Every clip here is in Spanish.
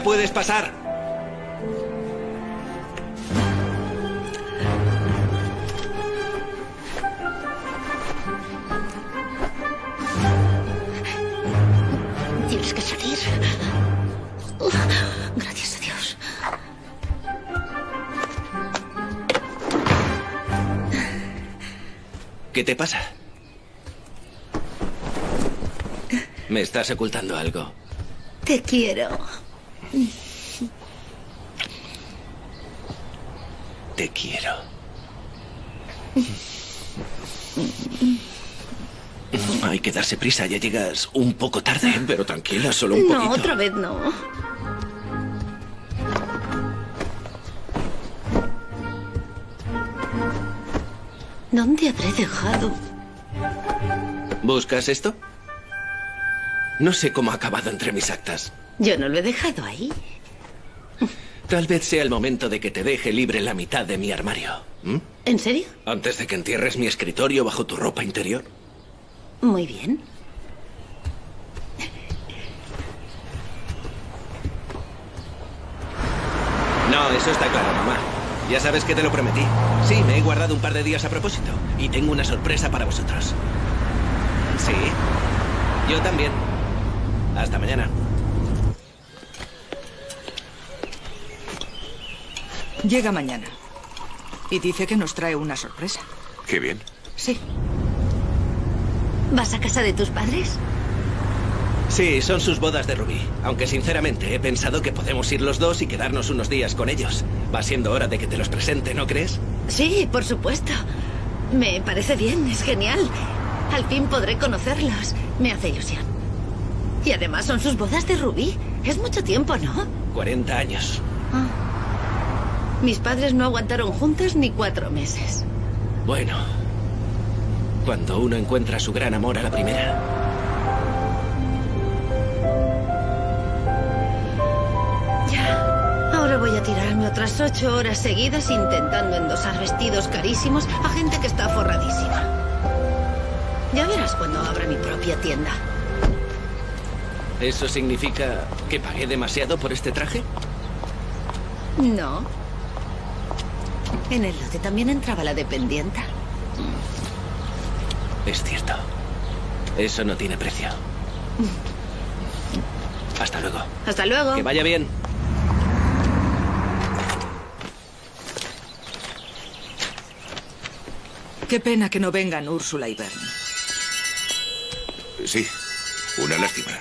Ya puedes pasar. Tienes que salir. Gracias a Dios. ¿Qué te pasa? Me estás ocultando algo. Te quiero. Te quiero. Hay que darse prisa, ya llegas un poco tarde, pero tranquila, solo un No, poquito. otra vez no. ¿Dónde habré dejado? ¿Buscas esto? No sé cómo ha acabado entre mis actas. Yo no lo he dejado ahí. Tal vez sea el momento de que te deje libre la mitad de mi armario. ¿m? ¿En serio? Antes de que entierres mi escritorio bajo tu ropa interior. Muy bien. No, eso está claro, mamá. Ya sabes que te lo prometí. Sí, me he guardado un par de días a propósito. Y tengo una sorpresa para vosotros. Sí. Yo también. Hasta mañana. Llega mañana. Y dice que nos trae una sorpresa. Qué bien. Sí. ¿Vas a casa de tus padres? Sí, son sus bodas de Rubí. Aunque sinceramente he pensado que podemos ir los dos y quedarnos unos días con ellos. Va siendo hora de que te los presente, ¿no crees? Sí, por supuesto. Me parece bien, es genial. Al fin podré conocerlos. Me hace ilusión. Y además son sus bodas de rubí. Es mucho tiempo, ¿no? 40 años. Mis padres no aguantaron juntos ni cuatro meses. Bueno. Cuando uno encuentra su gran amor a la primera. Ya. Ahora voy a tirarme otras ocho horas seguidas intentando endosar vestidos carísimos a gente que está forradísima. Ya verás cuando abra mi propia tienda. ¿Eso significa que pagué demasiado por este traje? No. En el lote también entraba la dependienta. Es cierto. Eso no tiene precio. Hasta luego. Hasta luego. Que vaya bien. Qué pena que no vengan Úrsula y Bern. Sí, una lástima.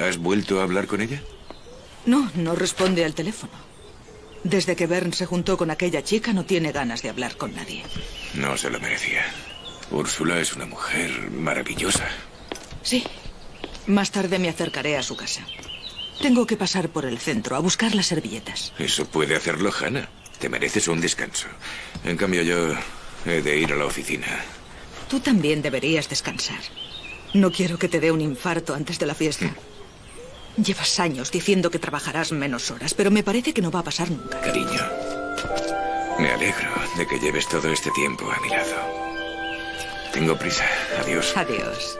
¿Has vuelto a hablar con ella? No, no responde al teléfono. Desde que Bern se juntó con aquella chica no tiene ganas de hablar con nadie. No se lo merecía. Úrsula es una mujer maravillosa. Sí. Más tarde me acercaré a su casa. Tengo que pasar por el centro a buscar las servilletas. Eso puede hacerlo Hannah. Te mereces un descanso. En cambio yo he de ir a la oficina. Tú también deberías descansar. No quiero que te dé un infarto antes de la fiesta. Llevas años diciendo que trabajarás menos horas, pero me parece que no va a pasar nunca. Cariño, me alegro de que lleves todo este tiempo a mi lado. Tengo prisa. Adiós. Adiós.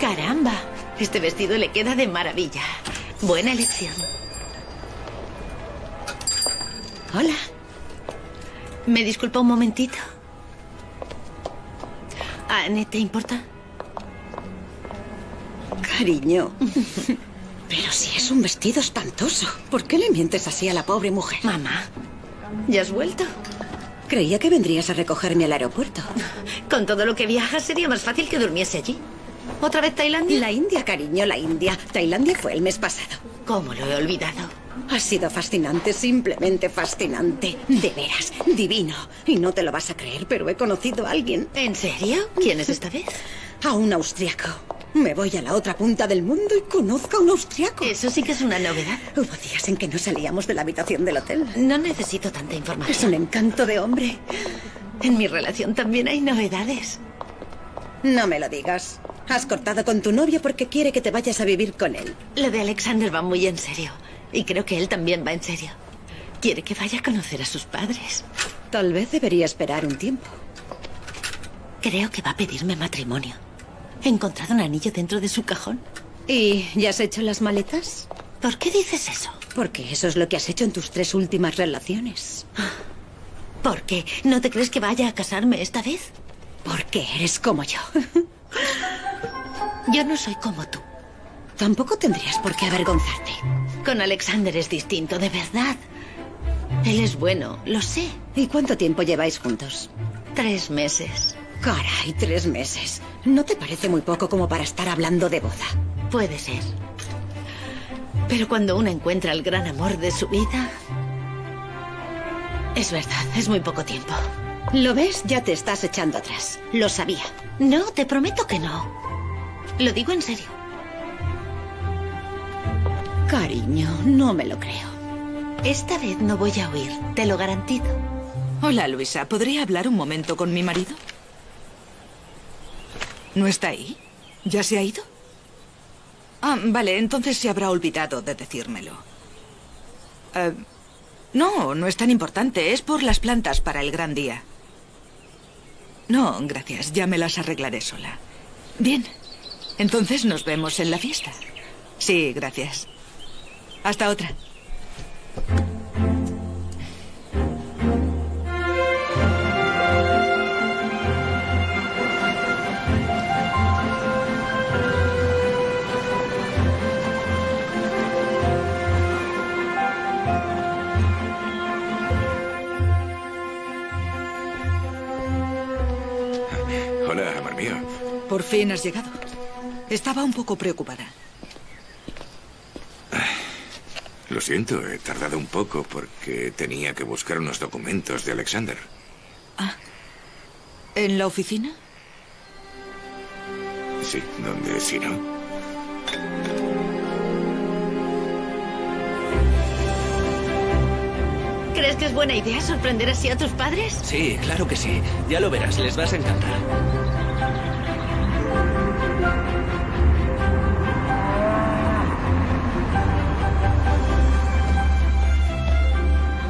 Caramba, este vestido le queda de maravilla. Buena elección. Hola. ¿Me disculpa un momentito? Anne, ¿te importa? Cariño, Pero si es un vestido espantoso, ¿por qué le mientes así a la pobre mujer? Mamá, ¿ya has vuelto? Creía que vendrías a recogerme al aeropuerto. Con todo lo que viajas sería más fácil que durmiese allí. ¿Otra vez Tailandia? La India, cariño, la India. Tailandia fue el mes pasado. ¿Cómo lo he olvidado? Ha sido fascinante, simplemente fascinante. De veras, divino. Y no te lo vas a creer, pero he conocido a alguien. ¿En serio? ¿Quién es esta vez? A un austriaco. Me voy a la otra punta del mundo y conozco a un austriaco. Eso sí que es una novedad. Hubo días en que no salíamos de la habitación del hotel. No necesito tanta Es información. un encanto de hombre. En mi relación también hay novedades. No me lo digas. Has cortado con tu novio porque quiere que te vayas a vivir con él. Lo de Alexander va muy en serio. Y creo que él también va en serio. Quiere que vaya a conocer a sus padres. Tal vez debería esperar un tiempo. Creo que va a pedirme matrimonio. He encontrado un anillo dentro de su cajón. ¿Y ya has hecho las maletas? ¿Por qué dices eso? Porque eso es lo que has hecho en tus tres últimas relaciones. ¿Por qué? ¿No te crees que vaya a casarme esta vez? Porque eres como yo. Yo no soy como tú. Tampoco tendrías por qué avergonzarte. Con Alexander es distinto, de verdad. Él es bueno, lo sé. ¿Y cuánto tiempo lleváis juntos? Tres meses. Caray, tres meses. ¿No te parece muy poco como para estar hablando de boda? Puede ser. Pero cuando uno encuentra el gran amor de su vida... Es verdad, es muy poco tiempo. ¿Lo ves? Ya te estás echando atrás. Lo sabía. No, te prometo que no. Lo digo en serio. Cariño, no me lo creo. Esta vez no voy a huir, te lo garantizo. Hola, Luisa. ¿Podría hablar un momento con mi marido? ¿No está ahí? ¿Ya se ha ido? Ah, vale, entonces se habrá olvidado de decírmelo. Eh, no, no es tan importante. Es por las plantas para el gran día. No, gracias. Ya me las arreglaré sola. Bien. Entonces nos vemos en la fiesta. Sí, gracias. Hasta otra. Hola, amor mío. Por fin has llegado. Estaba un poco preocupada. Lo siento, he tardado un poco porque tenía que buscar unos documentos de Alexander. ¿En la oficina? Sí, donde si no. ¿Crees que es buena idea sorprender así a tus padres? Sí, claro que sí. Ya lo verás, les vas a encantar.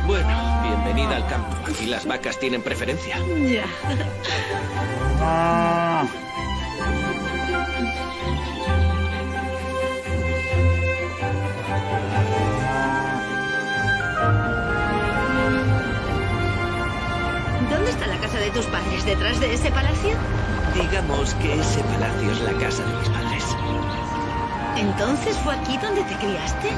Bueno, bienvenida al campo. Aquí las vacas tienen preferencia. Ya. ¿Dónde está la casa de tus padres? ¿Detrás de ese palacio? Digamos que ese palacio es la casa de mis padres. ¿Entonces fue aquí donde te criaste?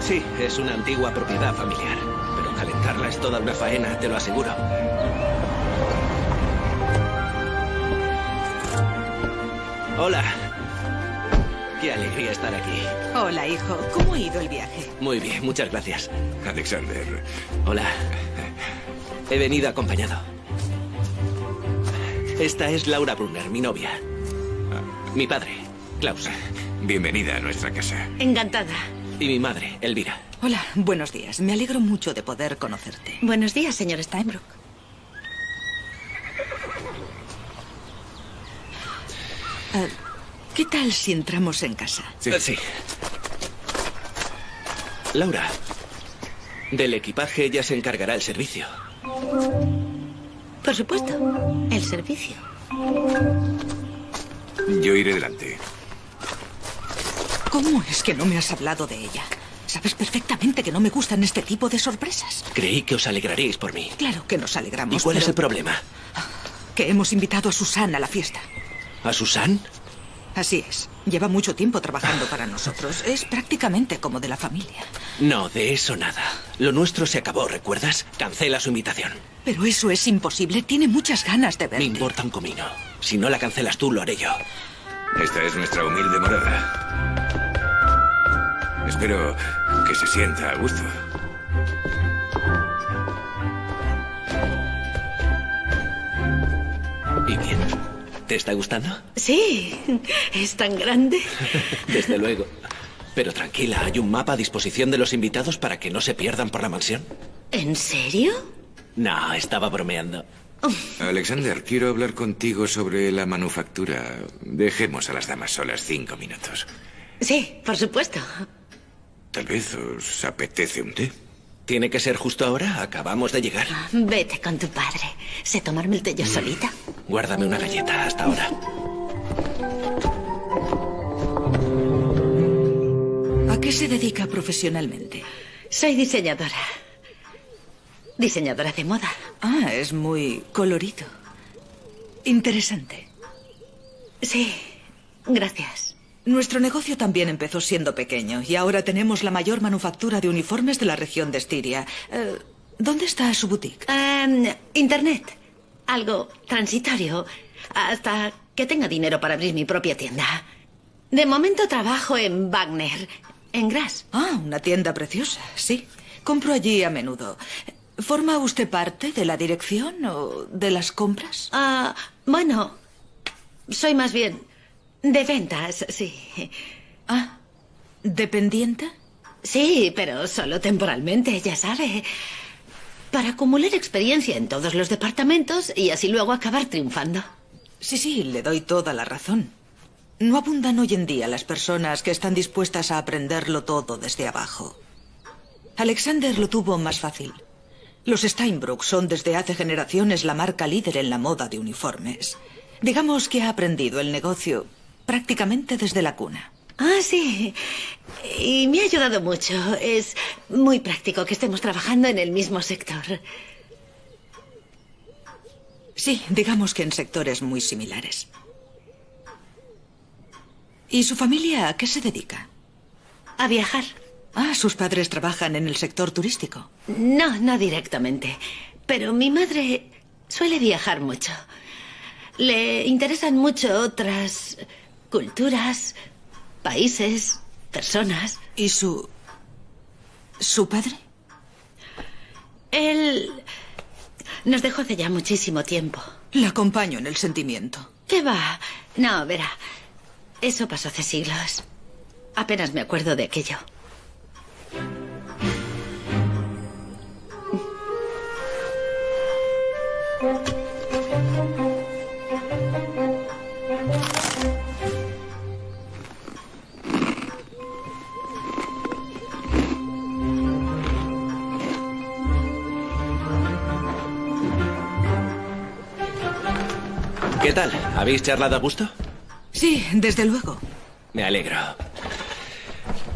Sí, es una antigua propiedad familiar. Pero calentarla es toda una faena, te lo aseguro. Hola. Qué alegría estar aquí. Hola, hijo. ¿Cómo ha ido el viaje? Muy bien, muchas gracias. Alexander, Hola. He venido acompañado. Esta es Laura Brunner, mi novia. Mi padre, Klaus. bienvenida a nuestra casa. Encantada. Y mi madre, Elvira. Hola, buenos días. Me alegro mucho de poder conocerte. Buenos días, señor Steinbrook. Eh, ¿Qué tal si entramos en casa? Sí. Eh, sí. Laura, del equipaje ya se encargará el servicio. Por supuesto. El servicio. Yo iré delante. ¿Cómo es que no me has hablado de ella? Sabes perfectamente que no me gustan este tipo de sorpresas. Creí que os alegraríais por mí. Claro que nos alegramos. ¿Y cuál es el problema? Que hemos invitado a Susan a la fiesta. ¿A Susan? Así es. Lleva mucho tiempo trabajando para nosotros. Es prácticamente como de la familia. No, de eso nada. Lo nuestro se acabó, ¿recuerdas? Cancela su invitación. Pero eso es imposible. Tiene muchas ganas de Me verte. importa un comino. Si no la cancelas tú, lo haré yo. Esta es nuestra humilde morada. Espero que se sienta a gusto. ¿Te está gustando? Sí, es tan grande. Desde luego. Pero tranquila, hay un mapa a disposición de los invitados para que no se pierdan por la mansión. ¿En serio? No, estaba bromeando. Alexander, quiero hablar contigo sobre la manufactura. Dejemos a las damas solas cinco minutos. Sí, por supuesto. Tal vez os apetece un té. ¿Tiene que ser justo ahora? Acabamos de llegar. Vete con tu padre. Sé tomarme el té yo solita. Guárdame una galleta hasta ahora. ¿A qué se dedica profesionalmente? Soy diseñadora. Diseñadora de moda. Ah, es muy colorido. Interesante. Sí, gracias. Nuestro negocio también empezó siendo pequeño y ahora tenemos la mayor manufactura de uniformes de la región de Estiria. Eh, ¿Dónde está su boutique? Em, Internet. Algo transitorio. Hasta que tenga dinero para abrir mi propia tienda. De momento trabajo en Wagner, en Gras. Ah, una tienda preciosa, sí. Compro allí a menudo. ¿Forma usted parte de la dirección o de las compras? Ah, bueno, soy más bien de ventas, sí. Ah, ¿dependiente? Sí, pero solo temporalmente, ya sabe. Para acumular experiencia en todos los departamentos y así luego acabar triunfando. Sí, sí, le doy toda la razón. No abundan hoy en día las personas que están dispuestas a aprenderlo todo desde abajo. Alexander lo tuvo más fácil. Los Steinbrück son desde hace generaciones la marca líder en la moda de uniformes. Digamos que ha aprendido el negocio prácticamente desde la cuna. Ah, sí. Y me ha ayudado mucho. Es muy práctico que estemos trabajando en el mismo sector. Sí, digamos que en sectores muy similares. ¿Y su familia a qué se dedica? A viajar. Ah, sus padres trabajan en el sector turístico. No, no directamente. Pero mi madre suele viajar mucho. Le interesan mucho otras culturas, países, personas. ¿Y su... su padre? Él nos dejó hace ya muchísimo tiempo. La acompaño en el sentimiento. ¿Qué va? No, verá. Eso pasó hace siglos. Apenas me acuerdo de aquello. ¿Habéis charlado a gusto? Sí, desde luego. Me alegro.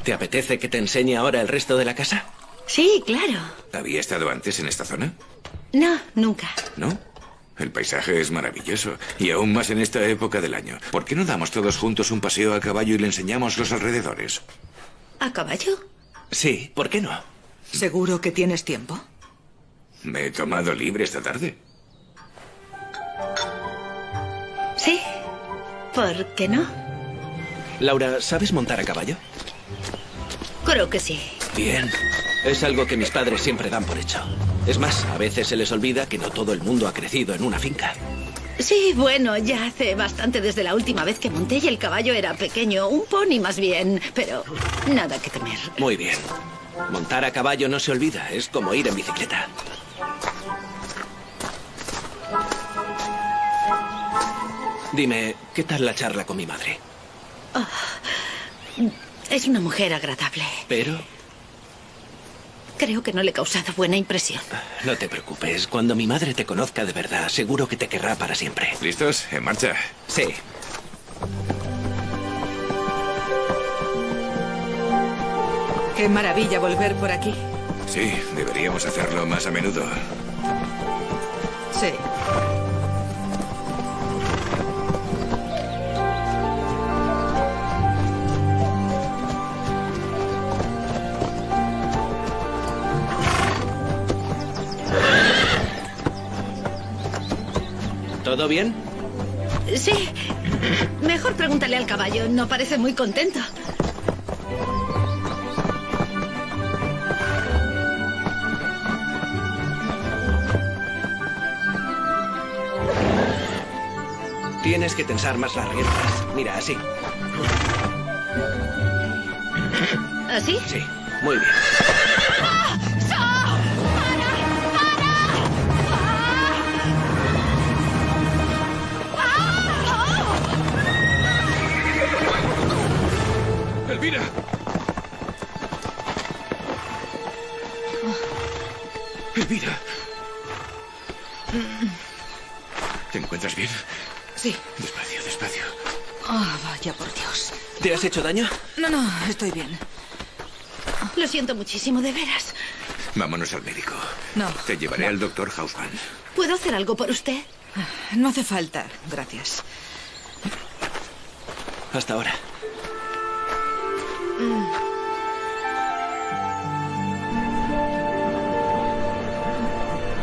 ¿Te apetece que te enseñe ahora el resto de la casa? Sí, claro. ¿Había estado antes en esta zona? No, nunca. ¿No? El paisaje es maravilloso, y aún más en esta época del año. ¿Por qué no damos todos juntos un paseo a caballo y le enseñamos los alrededores? ¿A caballo? Sí, ¿por qué no? ¿Seguro que tienes tiempo? Me he tomado libre esta tarde. Sí. ¿Por qué no? Laura, ¿sabes montar a caballo? Creo que sí. Bien. Es algo que mis padres siempre dan por hecho. Es más, a veces se les olvida que no todo el mundo ha crecido en una finca. Sí, bueno, ya hace bastante desde la última vez que monté y el caballo era pequeño, un pony más bien, pero nada que temer. Muy bien. Montar a caballo no se olvida, es como ir en bicicleta. Dime, ¿qué tal la charla con mi madre? Es una mujer agradable. Pero Creo que no le he causado buena impresión. no te preocupes, cuando mi madre te conozca de verdad, seguro que te querrá para siempre. ¿Listos? En marcha. Sí. Qué maravilla volver por aquí. Sí, deberíamos hacerlo más a menudo. Sí. ¿Todo bien? Sí. Mejor pregúntale al caballo. No parece muy contento. Tienes que tensar más las riendas. Mira, así. ¿Así? Sí, muy bien. ¡Elvira! ¡Elvira! ¿Te encuentras bien? Sí. Despacio, despacio. Ah, vaya por Dios. ¿Te has hecho daño? No, no, estoy bien. Lo siento muchísimo, de veras. Vámonos al médico. No. Te llevaré al doctor Hausman. ¿Puedo hacer algo por usted? No hace falta, gracias. Hasta ahora.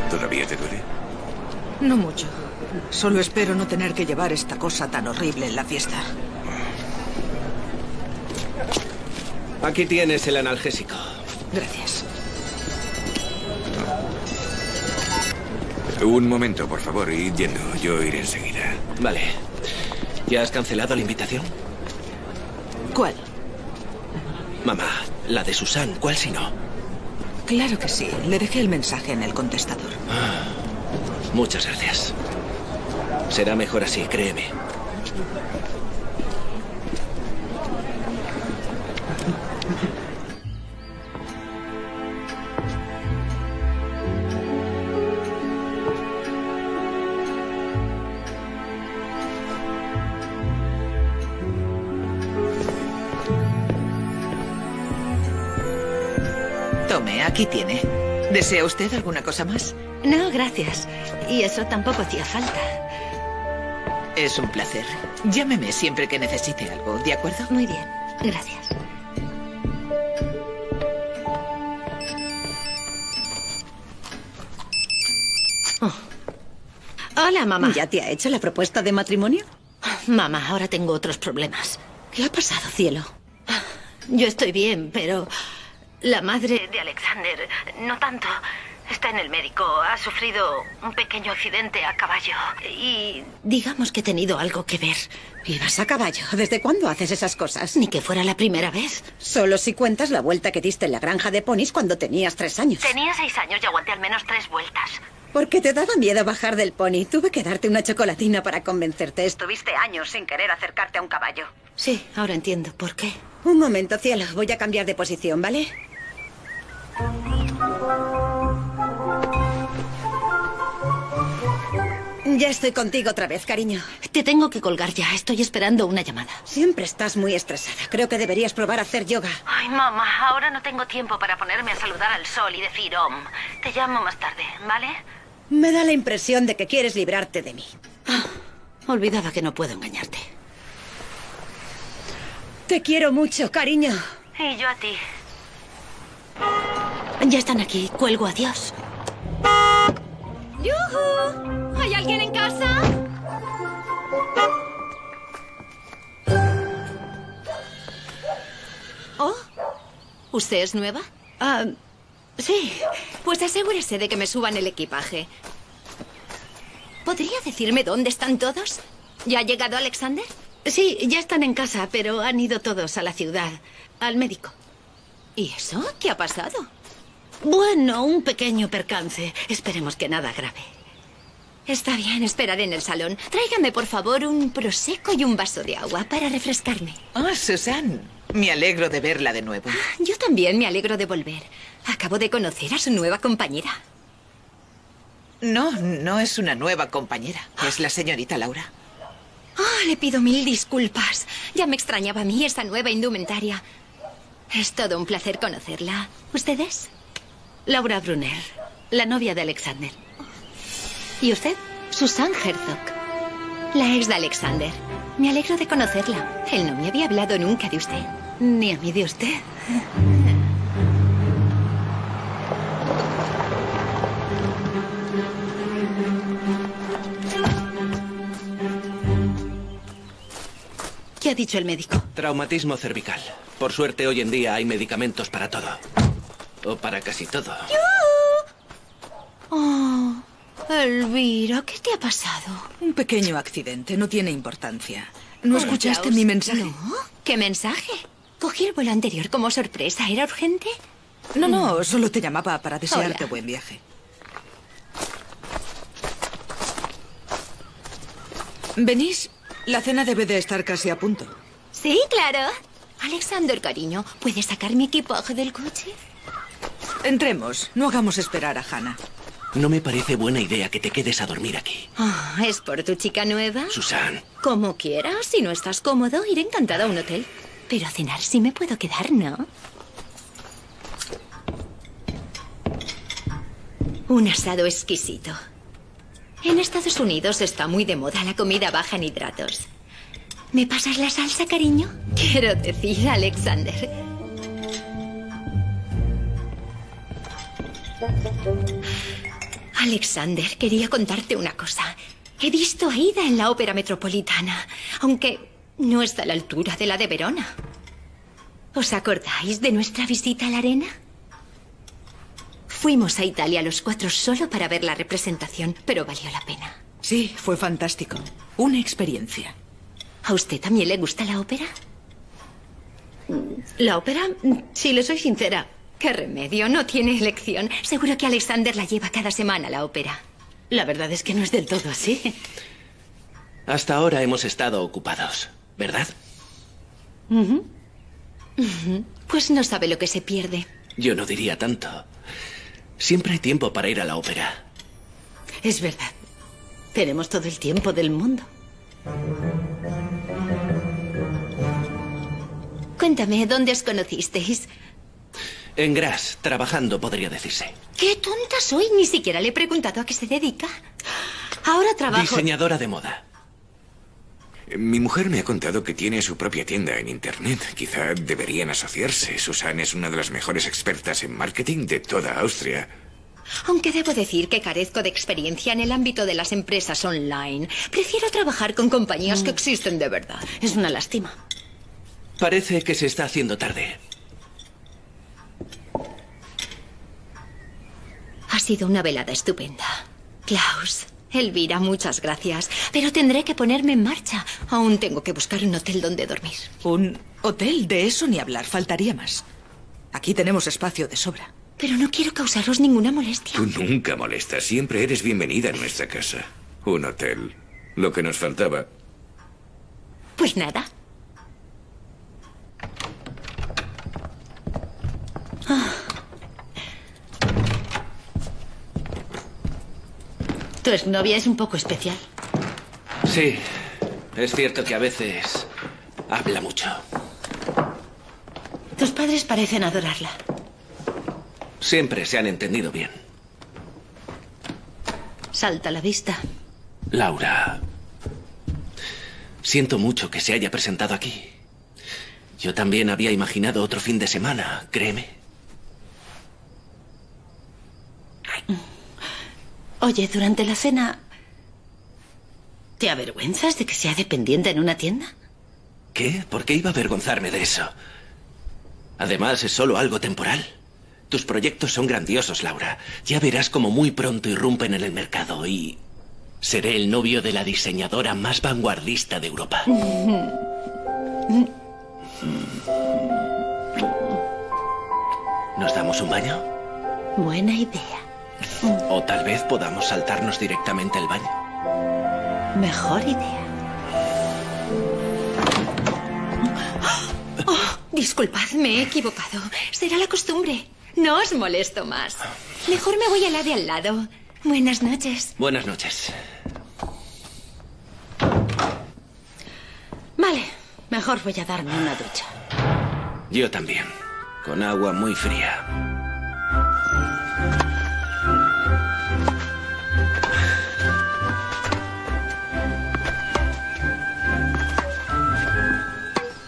¿Todavía te duele? No mucho. Solo espero no tener que llevar esta cosa tan horrible en la fiesta. Aquí tienes el analgésico. Gracias. Un momento, por favor, y yendo. Yo iré enseguida. Vale. ¿Ya has cancelado la invitación? ¿Cuál? La de Susan, ¿cuál si no? Claro que sí. Le dejé el mensaje en el contestador. Muchas gracias. Será mejor así, créeme. ¿Desea usted alguna cosa más? No, gracias. Y eso tampoco hacía falta. Es un placer. Llámeme siempre que necesite algo, ¿de acuerdo? Muy bien, gracias. Oh. Hola, mamá. ¿Ya te ha hecho la propuesta de matrimonio? Mamá, ahora tengo otros problemas. ¿Qué ha pasado, cielo? Yo estoy bien, pero la madre de Alexander, no tanto. Está en el médico. Ha sufrido un pequeño accidente a caballo. Y digamos que he tenido algo que ver. ¿Ibas a caballo? ¿Desde cuándo haces esas cosas? Ni que fuera la primera vez. Solo si cuentas la vuelta que diste en la granja de ponis cuando tenías tres años. Tenía seis años y aguanté al menos tres vueltas. Porque te daba miedo bajar del pony. Tuve que darte una chocolatina para convencerte. Estuviste años sin querer acercarte a un caballo. Sí, ahora entiendo por qué. Un momento, cielo. Voy a cambiar de posición, ¿vale? Ya estoy contigo otra vez, cariño. Te tengo que colgar ya. Estoy esperando una llamada. Siempre estás muy estresada. Creo que deberías probar a hacer yoga. Ay, mamá, ahora no tengo tiempo para ponerme a saludar al sol y decir om. Te llamo más tarde, ¿vale? Me da la impresión de que quieres librarte de mí. Olvidaba que no puedo engañarte. Te quiero mucho, cariño. Y yo a ti. Ya están aquí. Cuelgo, adiós. ¡Yujú! ¿Hay alguien en casa? Oh, ¿usted es nueva? Ah, sí. Pues asegúrese de que me suban el equipaje. ¿Podría decirme dónde están todos? ¿Ya ha llegado Alexander? Sí, ya están en casa, pero han ido todos a la ciudad, al médico. ¿Y eso? ¿Qué ha pasado? Bueno, un pequeño percance. Esperemos que nada grave. Está bien, esperaré en el salón. Tráigame, por favor, un prosecco y un vaso de agua para refrescarme. Ah, Susan. Me alegro de verla de nuevo. Yo también me alegro de volver. Acabo de conocer a su nueva compañera. No, no es una nueva compañera. Es la señorita Laura. Oh, le pido mil disculpas. Ya me extrañaba a mí esa nueva indumentaria. Es todo un placer conocerla. ¿Ustedes? Laura Brunner, la novia de Alexander. ¿Y usted? Susan Herzog, la ex de Alexander. Me alegro de conocerla. Él no me había hablado nunca de usted. Ni a mí de usted. ¿Qué ha dicho el médico? Traumatismo cervical. Por suerte hoy en día hay medicamentos para todo. O para casi todo. Oh, Elvira, ¿qué te ha pasado? Un pequeño accidente, no tiene importancia. ¿No escuchaste mi mensaje? No. ¿Qué mensaje? Cogí el vuelo anterior como sorpresa. ¿Era urgente? No, no, solo te llamaba para desearte Hola. buen viaje. ¿Venís? La cena debe de estar casi a punto. Sí, claro. Alexander, cariño, ¿puedes sacar mi equipaje del coche? Entremos, no hagamos esperar a Hannah. No me parece buena idea que te quedes a dormir aquí. Ah, ¿Es por tu chica nueva? Susan, Como quieras. Si no estás cómodo, iré encantada a un hotel. Pero a cenar sí me puedo quedar, ¿no? Un asado exquisito. En Estados Unidos está muy de moda la comida baja en hidratos. ¿Me pasas la salsa, cariño? Quiero decir, Alexander. Alexander, quería contarte una cosa. He visto a Ida en la ópera metropolitana, aunque no está a la altura de la de Verona. ¿Os acordáis de nuestra visita a la arena? Fuimos a Italia los cuatro solo para ver la representación, pero valió la pena. Sí, fue fantástico. Una experiencia. ¿A usted también le gusta la ópera? ¿La ópera? Si le soy sincera, ¿Qué remedio? No tiene elección. Seguro que Alexander la lleva cada semana a la ópera. la verdad es que no es del todo así. hasta ahora hemos estado ocupados, ¿verdad? Pues no sabe lo que se pierde. Yo no diría tanto. Siempre hay tiempo para ir a la ópera. Es verdad. Tenemos todo el tiempo del mundo. Cuéntame, ¿dónde os conocisteis? En Gras, trabajando, podría decirse. ¡Qué tonta soy! Ni siquiera le he preguntado a qué se dedica. Ahora trabajo. Diseñadora de moda. Mi mujer me ha contado que tiene su propia tienda en Internet. Quizá deberían asociarse. Susan es una de las mejores expertas en marketing de toda Austria. Aunque debo decir que carezco de experiencia en el ámbito de las empresas online. Prefiero trabajar con compañías que existen de verdad. Es una lástima. Parece que se está haciendo tarde. Ha sido una velada estupenda. Klaus, Elvira, muchas gracias. Pero tendré que ponerme en marcha. Aún tengo que buscar un hotel donde dormir. Un hotel, de eso ni hablar, faltaría más. Aquí tenemos espacio de sobra. Pero no quiero causaros ninguna molestia. Tú nunca molestas. Siempre eres bienvenida en nuestra casa. Un hotel. Lo que nos faltaba. Pues nada. Tu exnovia es un poco especial. Sí, es cierto que a veces habla mucho. Tus padres parecen adorarla. Siempre se han entendido bien. Salta a la vista. Laura, siento mucho que se haya presentado aquí. Yo también había imaginado otro fin de semana, créeme. Oye, durante la cena... ¿Te avergüenzas de que sea dependiente en una tienda? ¿Qué? ¿Por qué iba a avergonzarme de eso? Además, es solo algo temporal. Tus proyectos son grandiosos, Laura. Ya verás como muy pronto irrumpen en el mercado y... Seré el novio de la diseñadora más vanguardista de Europa. ¿Nos damos un baño? Buena idea. O tal vez podamos saltarnos directamente el baño. Mejor idea. Disculpad, me he equivocado. Será la costumbre. No os molesto más. Mejor me voy a la de al lado. Buenas noches. Buenas noches. Vale, mejor voy a darme una ducha. Yo también. Con agua muy fría.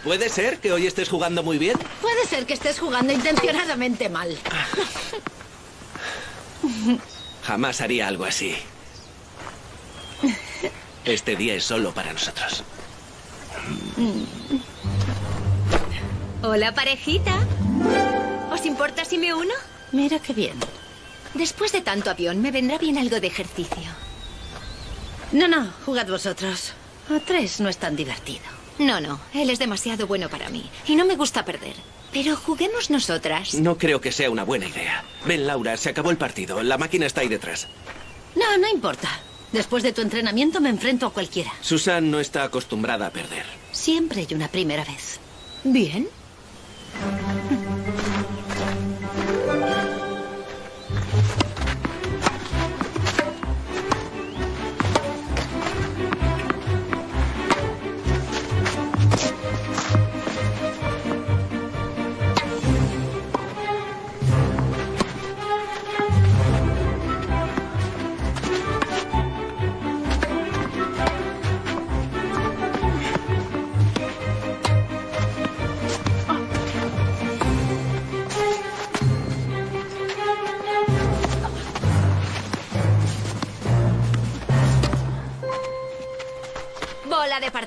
¿Puede ser que hoy estés jugando muy bien? Puede ser que estés jugando intencionadamente mal. Jamás haría algo así. Este día es solo para nosotros. Hola, parejita. ¿Os importa si me uno? Mira qué bien. Después de tanto avión, me vendrá bien algo de ejercicio. No, no, jugad vosotros. A tres no es tan divertido. No, no, él es demasiado bueno para mí. Y no me gusta perder. Pero juguemos nosotras. No creo que sea una buena idea. Ven, Laura, se acabó el partido. La máquina está ahí detrás. No, no importa. Después de tu entrenamiento me enfrento a cualquiera. Susan no está acostumbrada a perder. Siempre hay una primera vez. Bien.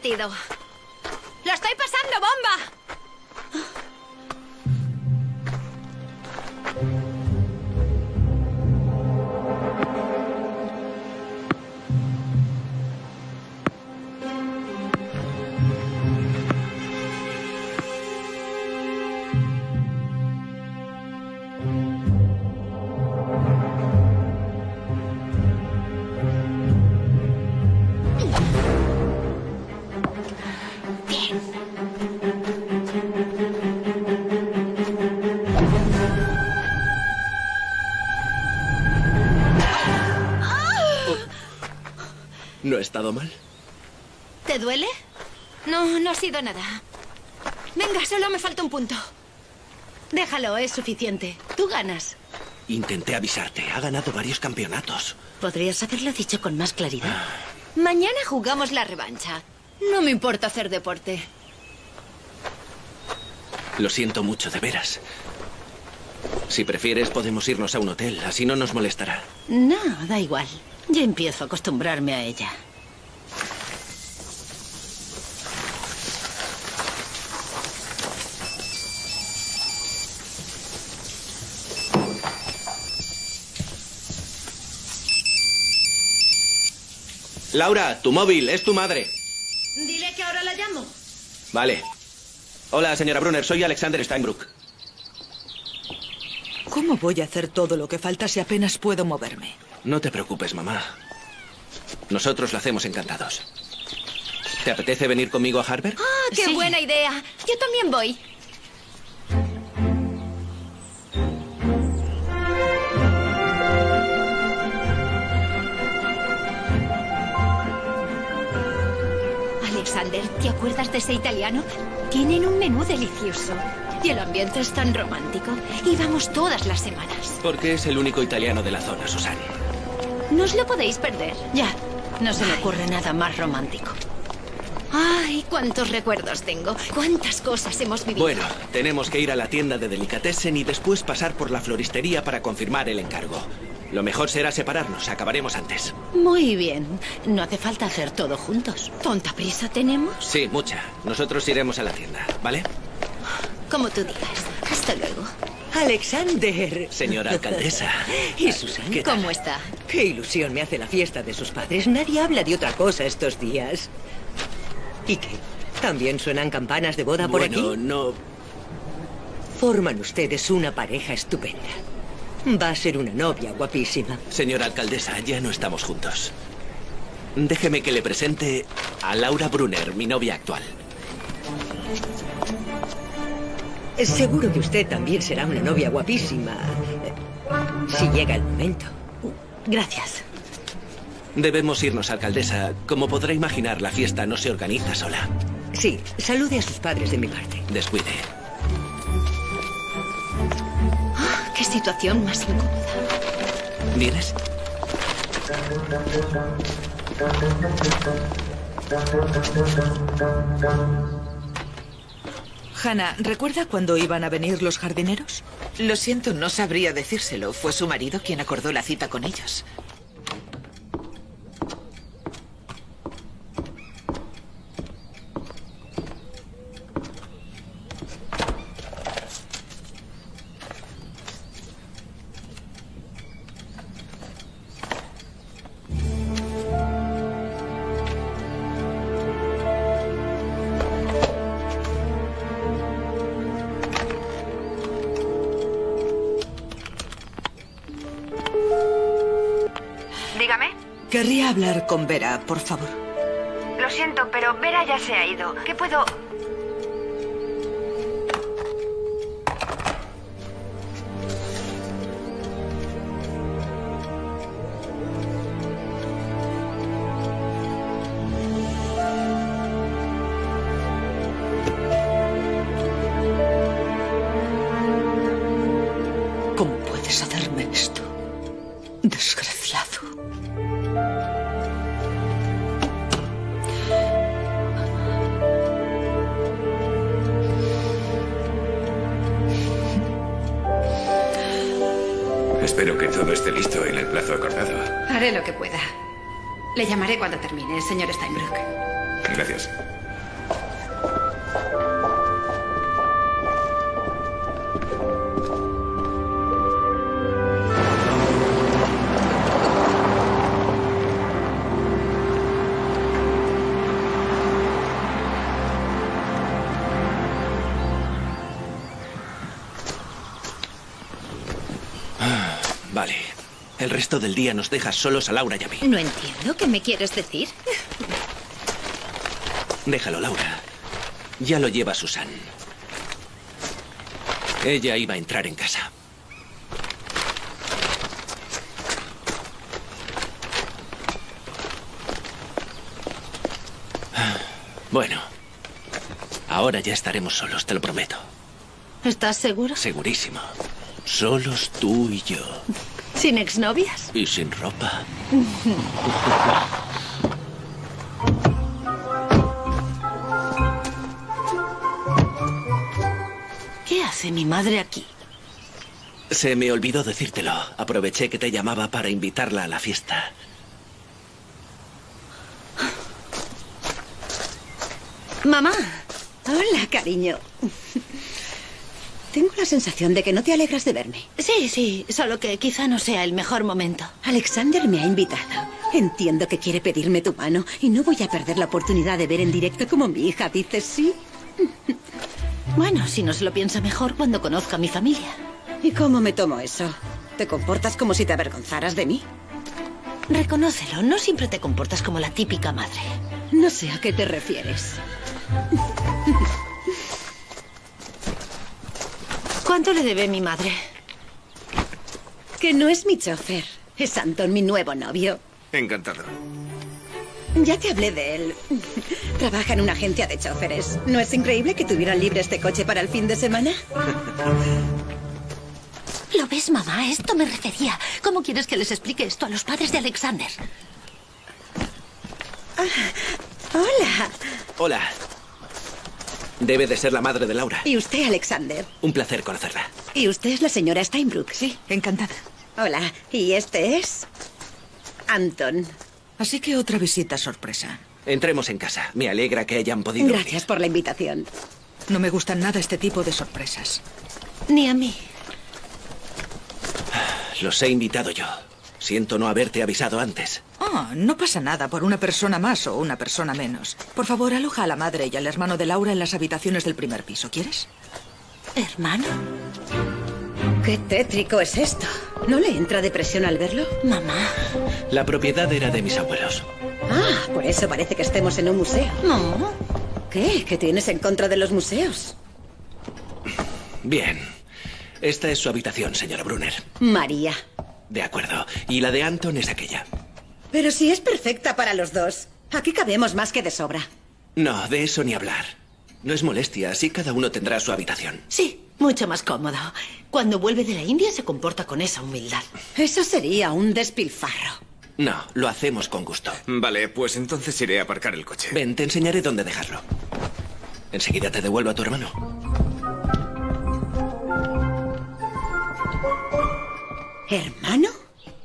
¡Lo estoy pasando, bomba! He estado mal? ¿Te duele? No, no ha sido nada. Venga, solo me falta un punto. Déjalo, es suficiente. Tú ganas. Intenté avisarte. Ha ganado varios campeonatos. Podrías haberlo dicho con más claridad. Mañana jugamos la revancha. No me importa hacer deporte. Lo siento mucho, de veras. Si prefieres, podemos irnos a un hotel. Así no nos molestará. No, da igual. Ya empiezo a acostumbrarme a ella. Laura, tu móvil, es tu madre. Dile que ahora la llamo. Vale. Hola, señora Brunner, soy Alexander Steinbrück. ¿Cómo voy a hacer todo lo que falta si apenas puedo moverme? No te preocupes, mamá. Nosotros lo hacemos encantados. ¿Te apetece venir conmigo a Harvard? ¡Ah, qué Sí. buena idea! Yo también voy. ¿Te acuerdas de ese italiano? Tienen un menú delicioso. Y el ambiente es tan romántico. Y vamos todas las semanas. Porque es el único italiano de la zona, Susan. No os lo podéis perder. Ya, no se me ocurre nada más romántico. Ay, cuántos recuerdos tengo. Cuántas cosas hemos vivido. Bueno, tenemos que ir a la tienda de delicatessen y después pasar por la floristería para confirmar el encargo. Lo mejor será separarnos, acabaremos antes. Muy bien. No hace falta hacer todo juntos. ¿Tonta prisa tenemos? Sí, mucha. Nosotros iremos a la tienda, ¿vale? Como tú digas. Hasta luego. Alexander. Señora alcaldesa. ¿Y Susan? ¿Qué? ¿Cómo está? Qué ilusión me hace la fiesta de sus padres. Nadie habla de otra cosa estos días. ¿Y qué? ¿También suenan campanas de boda por Bueno, aquí? no... Forman ustedes una pareja estupenda. Va a ser una novia guapísima. Señora alcaldesa, ya no estamos juntos. Déjeme que le presente a Laura Brunner, mi novia actual. Seguro que usted también será una novia guapísima. eh, Si llega el momento. Gracias. Debemos irnos, alcaldesa. Como podrá imaginar, la fiesta no se organiza sola. Sí, salude a sus padres de mi parte. Descuide. Situación más incómoda. ¿Vienes? Hannah, ¿recuerda cuando iban a venir los jardineros? Lo siento, no sabría decírselo. Fue su marido quien acordó la cita con ellos. Por favor. Lo siento, pero Vera ya se ha ido. ¿Qué puedo...? Llamaré cuando termine, señor resto del día nos dejas solos a Laura y a mí. No entiendo qué me quieres decir. Déjalo, Laura. Ya lo lleva Susan. Ella iba a entrar en casa. Bueno, ahora ya estaremos solos, te lo prometo. ¿Estás seguro? Segurísimo. Solos tú y yo. ¿Sin exnovias? Y sin ropa. ¿Qué hace mi madre aquí? Se me olvidó decírtelo. Aproveché que te llamaba para invitarla a la fiesta. Mamá. Hola, cariño. La sensación de que no te alegras de verme. Sí, sí, solo que quizá no sea el mejor momento. Alexander me ha invitado. Entiendo que quiere pedirme tu mano y no voy a perder la oportunidad de ver en directo como mi hija dice sí. Bueno, si no se lo piensa mejor cuando conozca a mi familia. ¿Y cómo me tomo eso? ¿Te comportas como si te avergonzaras de mí? Reconócelo, no siempre te comportas como la típica madre. No sé a qué te refieres. ¿Cuánto le debe mi madre? Que no es mi chofer. Es Anton, mi nuevo novio. Encantado. Ya te hablé de él. Trabaja en una agencia de choferes. ¿No es increíble que tuvieran libre este coche para el fin de semana? ¿Lo ves, mamá? Esto me refería. ¿Cómo quieres que les explique esto a los padres de Alexander? Hola. Hola. Debe de ser la madre de Laura. ¿Y usted, Alexander? Un placer conocerla. ¿Y usted es la señora Steinbrück? Sí, encantada. Hola. ¿Y este es? Anton. Así que otra visita sorpresa. Entremos en casa. Me alegra que hayan podido venir. Gracias por la invitación. No me gustan nada este tipo de sorpresas. Ni a mí. Los he invitado yo. Siento no haberte avisado antes. Oh, no pasa nada por una persona más o una persona menos. Por favor, aloja a la madre y al hermano de Laura en las habitaciones del primer piso, ¿quieres? ¿Hermano? Qué tétrico es esto. ¿No le entra depresión al verlo? Mamá. La propiedad era de mis abuelos. Ah, por eso parece que estemos en un museo. No. ¿Qué? ¿Qué tienes en contra de los museos? Bien. Esta es su habitación, señora Brunner. María. De acuerdo. Y la de Anton es aquella. Pero si es perfecta para los dos. Aquí cabemos más que de sobra. No, de eso ni hablar. No es molestia, así cada uno tendrá su habitación. Sí, mucho más cómodo. Cuando vuelve de la India se comporta con esa humildad. Eso sería un despilfarro. No, lo hacemos con gusto. Vale, pues entonces iré a aparcar el coche. Ven, te enseñaré dónde dejarlo. Enseguida te devuelvo a tu hermano. ¿Hermano?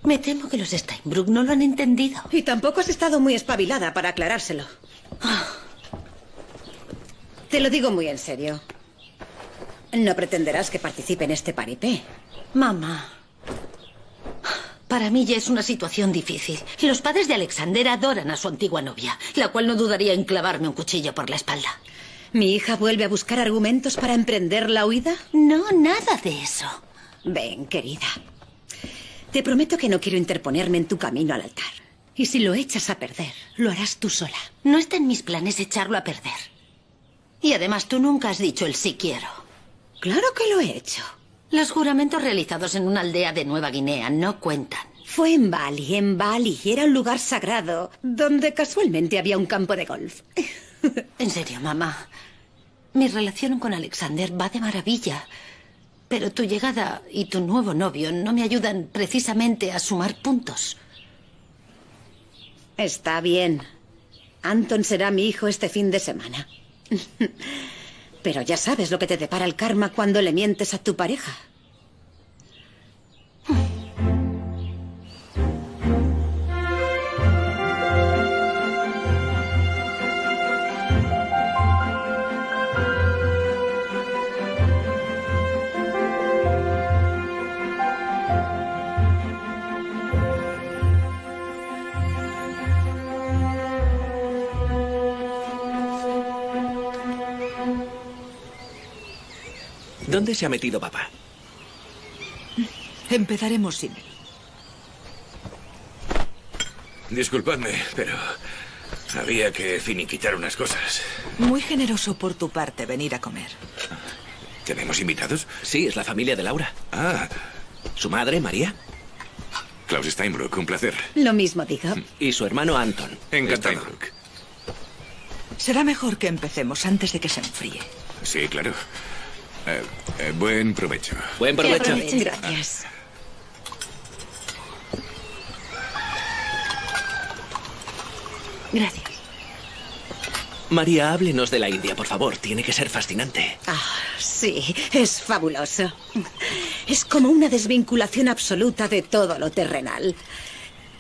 Me temo que los Steinbrück no lo han entendido. Y tampoco has estado muy espabilada para aclarárselo. Te lo digo muy en serio. No pretenderás que participe en este paripé. Mamá. Para mí ya es una situación difícil. Los padres de Alexander adoran a su antigua novia, la cual no dudaría en clavarme un cuchillo por la espalda. ¿Mi hija vuelve a buscar argumentos para emprender la huida? No, nada de eso. Ven, querida. Te prometo que no quiero interponerme en tu camino al altar. Y si lo echas a perder, lo harás tú sola. No está en mis planes echarlo a perder. Y además tú nunca has dicho el sí quiero. Claro que lo he hecho. Los juramentos realizados en una aldea de Nueva Guinea no cuentan. Fue en Bali, en Bali. Era un lugar sagrado, donde casualmente había un campo de golf. En serio, mamá. Mi relación con Alexander va de maravilla. Pero tu llegada y tu nuevo novio no me ayudan precisamente a sumar puntos. Está bien. Anton será mi hijo este fin de semana. Pero ya sabes lo que te depara el karma cuando le mientes a tu pareja. ¿Dónde se ha metido papá? Empezaremos sin él. Disculpadme, pero había que finiquitar unas cosas. Muy generoso por tu parte venir a comer. ¿Tenemos invitados? Sí, es la familia de Laura. Ah, Su madre, María, Klaus Steinbrück, un placer. Lo mismo digo. y su hermano Anton. Encantado. Steinbrück. Será mejor que empecemos antes de que se enfríe. Sí, claro. Eh, eh, buen provecho. Buen provecho. aprovechen. Gracias. Gracias. María, háblenos de la India, por favor. Tiene que ser fascinante. Ah, sí, es fabuloso. Es como una desvinculación absoluta de todo lo terrenal.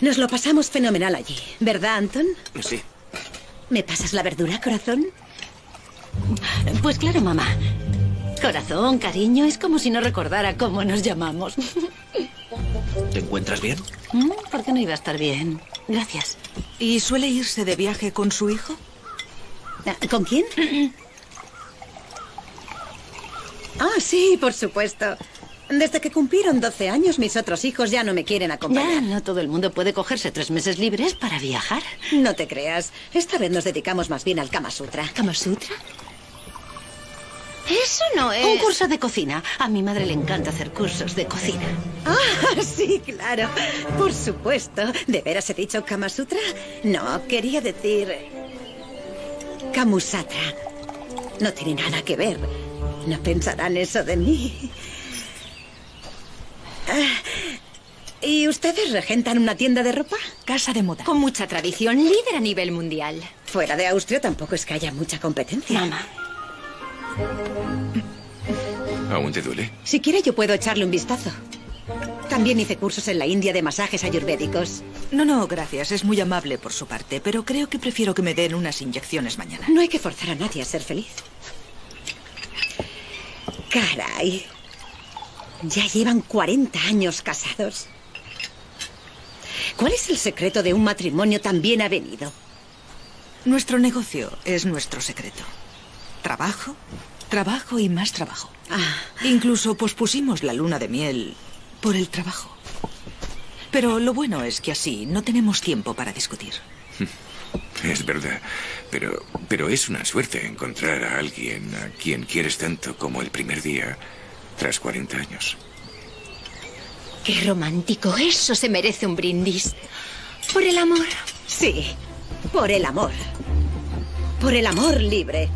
Nos lo pasamos fenomenal allí, ¿verdad, Anton? Sí. ¿Me pasas la verdura, corazón? Pues claro, mamá. Corazón, cariño, es como si no recordara cómo nos llamamos. ¿Te encuentras bien? Mm, ¿Por qué no iba a estar bien? Gracias. ¿Y suele irse de viaje con su hijo? Ah, ¿Con quién? Ah, sí, por supuesto. Desde que cumplieron 12 años, mis otros hijos ya no me quieren Ya, acompañar. no todo el mundo puede cogerse tres meses libres para viajar. No te creas. Esta vez nos dedicamos más bien al Kama Sutra. ¿Kama Sutra? Eso no es... Un curso de cocina. A mi madre le encanta hacer cursos de cocina. Ah, sí, claro. Por supuesto. ¿De veras he dicho Kama Sutra? No, quería decir. Kamusatra. No tiene nada que ver. No pensarán eso de mí. Ah, ¿Y ustedes regentan una tienda de ropa? Casa de moda. Con mucha tradición, líder a nivel mundial. Fuera de Austria tampoco es que haya mucha competencia. Mamá. ¿Aún te duele? Si quiere, yo puedo echarle un vistazo. También hice cursos en la India de masajes ayurvédicos. No, no, gracias. Es muy amable por su parte, pero creo que prefiero que me den unas inyecciones mañana. No hay que forzar a nadie a ser feliz. Caray. Ya llevan 40 años casados. ¿Cuál es el secreto de un matrimonio tan bien avenido? Nuestro negocio es nuestro secreto. Trabajo, trabajo y más trabajo. Ah, Incluso pospusimos la luna de miel por el trabajo. Pero lo bueno es que así no tenemos tiempo para discutir. Es verdad. Pero, pero es una suerte encontrar a alguien a quien quieres tanto como el primer día tras 40 años. Qué romántico. Eso se merece un brindis. Por el amor. sí. Por el amor. Por el amor libre.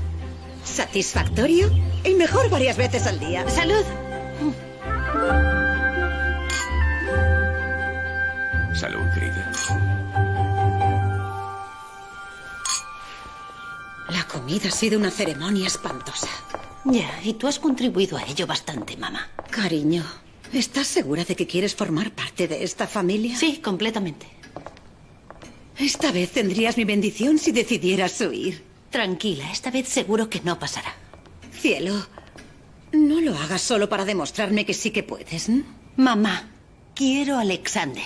Satisfactorio y mejor varias veces al día. Salud. Salud, querida. La comida ha sido una ceremonia espantosa. Ya, y tú has contribuido a ello bastante, mamá. Cariño, ¿estás segura de que quieres formar parte de esta familia? Sí, completamente. Esta vez tendrías mi bendición si decidieras huir. Tranquila, esta vez seguro que no pasará. Cielo, no lo hagas solo para demostrarme que sí que puedes. Mamá, quiero a Alexander.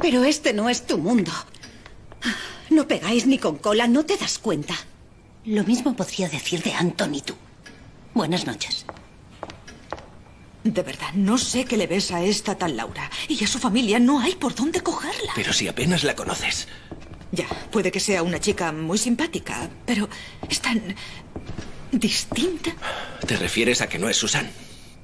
Pero este no es tu mundo. No pegáis ni con cola, ¿no te das cuenta? Lo mismo podría decir de Anton y tú. Buenas noches. De verdad, no sé qué le ves a esta tal Laura. Y a su familia no hay por dónde cogerla. Pero si apenas la conoces. Ya, puede que sea una chica muy simpática, pero es tan distinta. ¿Te refieres a que no es Susan?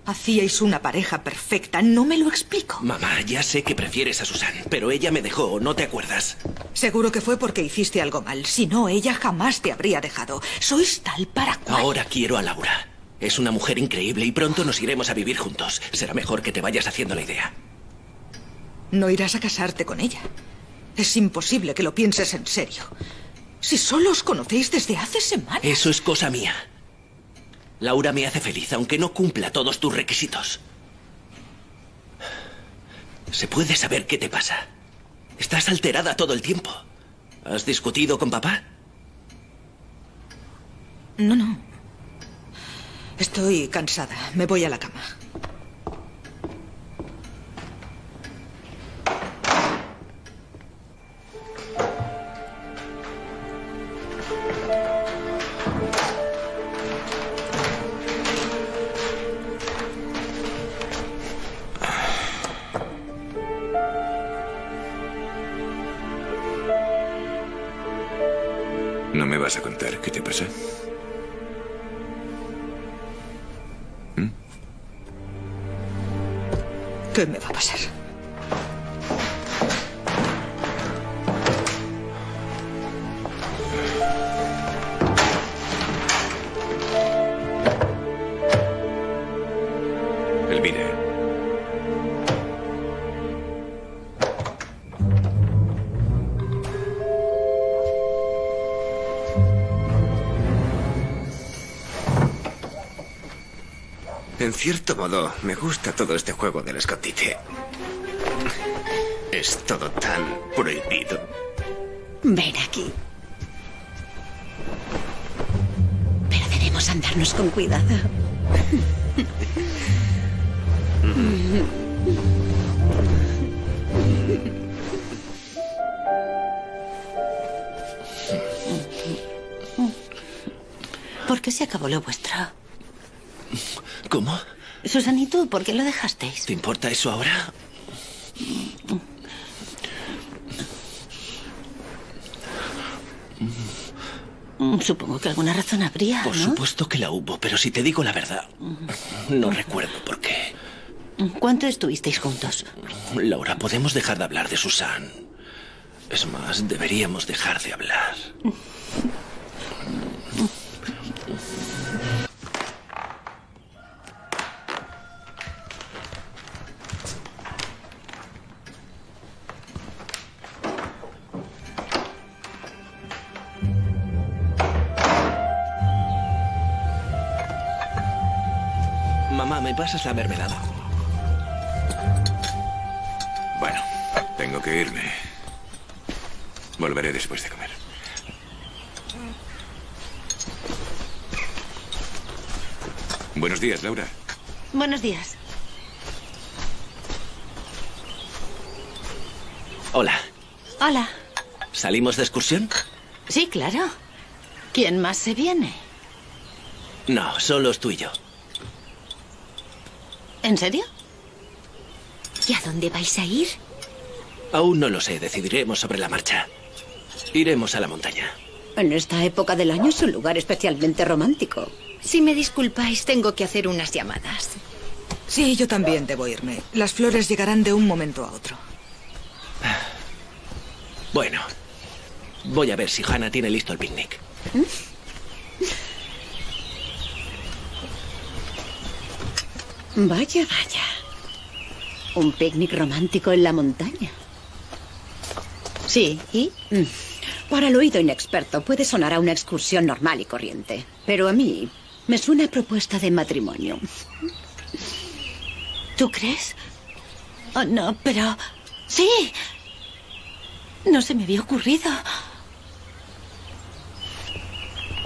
Hacíais una pareja perfecta, no me lo explico. Mamá, ya sé que prefieres a Susan, pero ella me dejó, ¿no te acuerdas? Seguro que fue porque hiciste algo mal. Si no, ella jamás te habría dejado. Sois tal para cual. Ahora quiero a Laura. Es una mujer increíble y pronto nos iremos a vivir juntos. Será mejor que te vayas haciendo la idea. No irás a casarte con ella. Es imposible que lo pienses en serio. Si solo os conocéis desde hace semanas. Eso es cosa mía. Laura me hace feliz, aunque no cumpla todos tus requisitos. ¿Se puede saber qué te pasa? Estás alterada todo el tiempo. ¿Has discutido con papá? No, no. Estoy cansada. Me voy a la cama. Me gusta todo este juego del escondite. Es todo tan prohibido. Ven aquí. Pero debemos andarnos con cuidado. ¿Por qué se acabó lo vuestro? ¿Cómo? Susan y tú, ¿por qué lo dejasteis? ¿Te importa eso ahora? Supongo que alguna razón habría, Por ¿no? supuesto que la hubo, pero si te digo la verdad, no recuerdo por qué. ¿Cuánto estuvisteis juntos? Laura, podemos dejar de hablar de Susan. Es más, deberíamos dejar de hablar. Pasas la mermelada? Bueno, tengo que irme. Volveré después de comer. Buenos días, Laura. Buenos días. Hola. Hola. ¿Salimos de excursión? Sí, claro. ¿Quién más se viene? No, solo tú y yo. ¿En serio? ¿Y a dónde vais a ir? Aún no lo sé, decidiremos sobre la marcha. Iremos a la montaña. En esta época del año es un lugar especialmente romántico. Si me disculpáis, tengo que hacer unas llamadas. Sí, yo también debo irme. Las flores llegarán de un momento a otro. Bueno, voy a ver si Hannah tiene listo el picnic. Vaya, vaya. Un picnic romántico en la montaña. Sí, ¿y? Mm. Para el oído inexperto puede sonar a una excursión normal y corriente, pero a mí me suena a propuesta de matrimonio. ¿Tú crees? Oh, no, pero... Sí. No se me había ocurrido.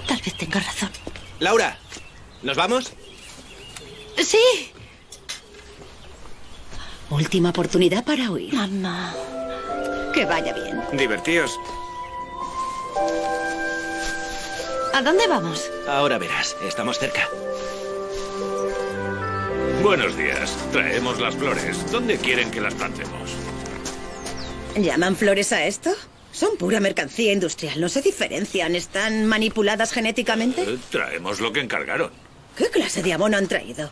Tal vez tenga razón. Laura, ¿nos vamos? Sí. Última oportunidad para huir. Mamá. Que vaya bien. Divertíos. ¿A dónde vamos? Ahora verás, estamos cerca. Buenos días. Traemos las flores. ¿Dónde quieren que las plantemos? ¿Llaman flores a esto? Son pura mercancía industrial, no se diferencian. ¿Están manipuladas genéticamente? Eh, traemos lo que encargaron. ¿Qué clase de abono han traído?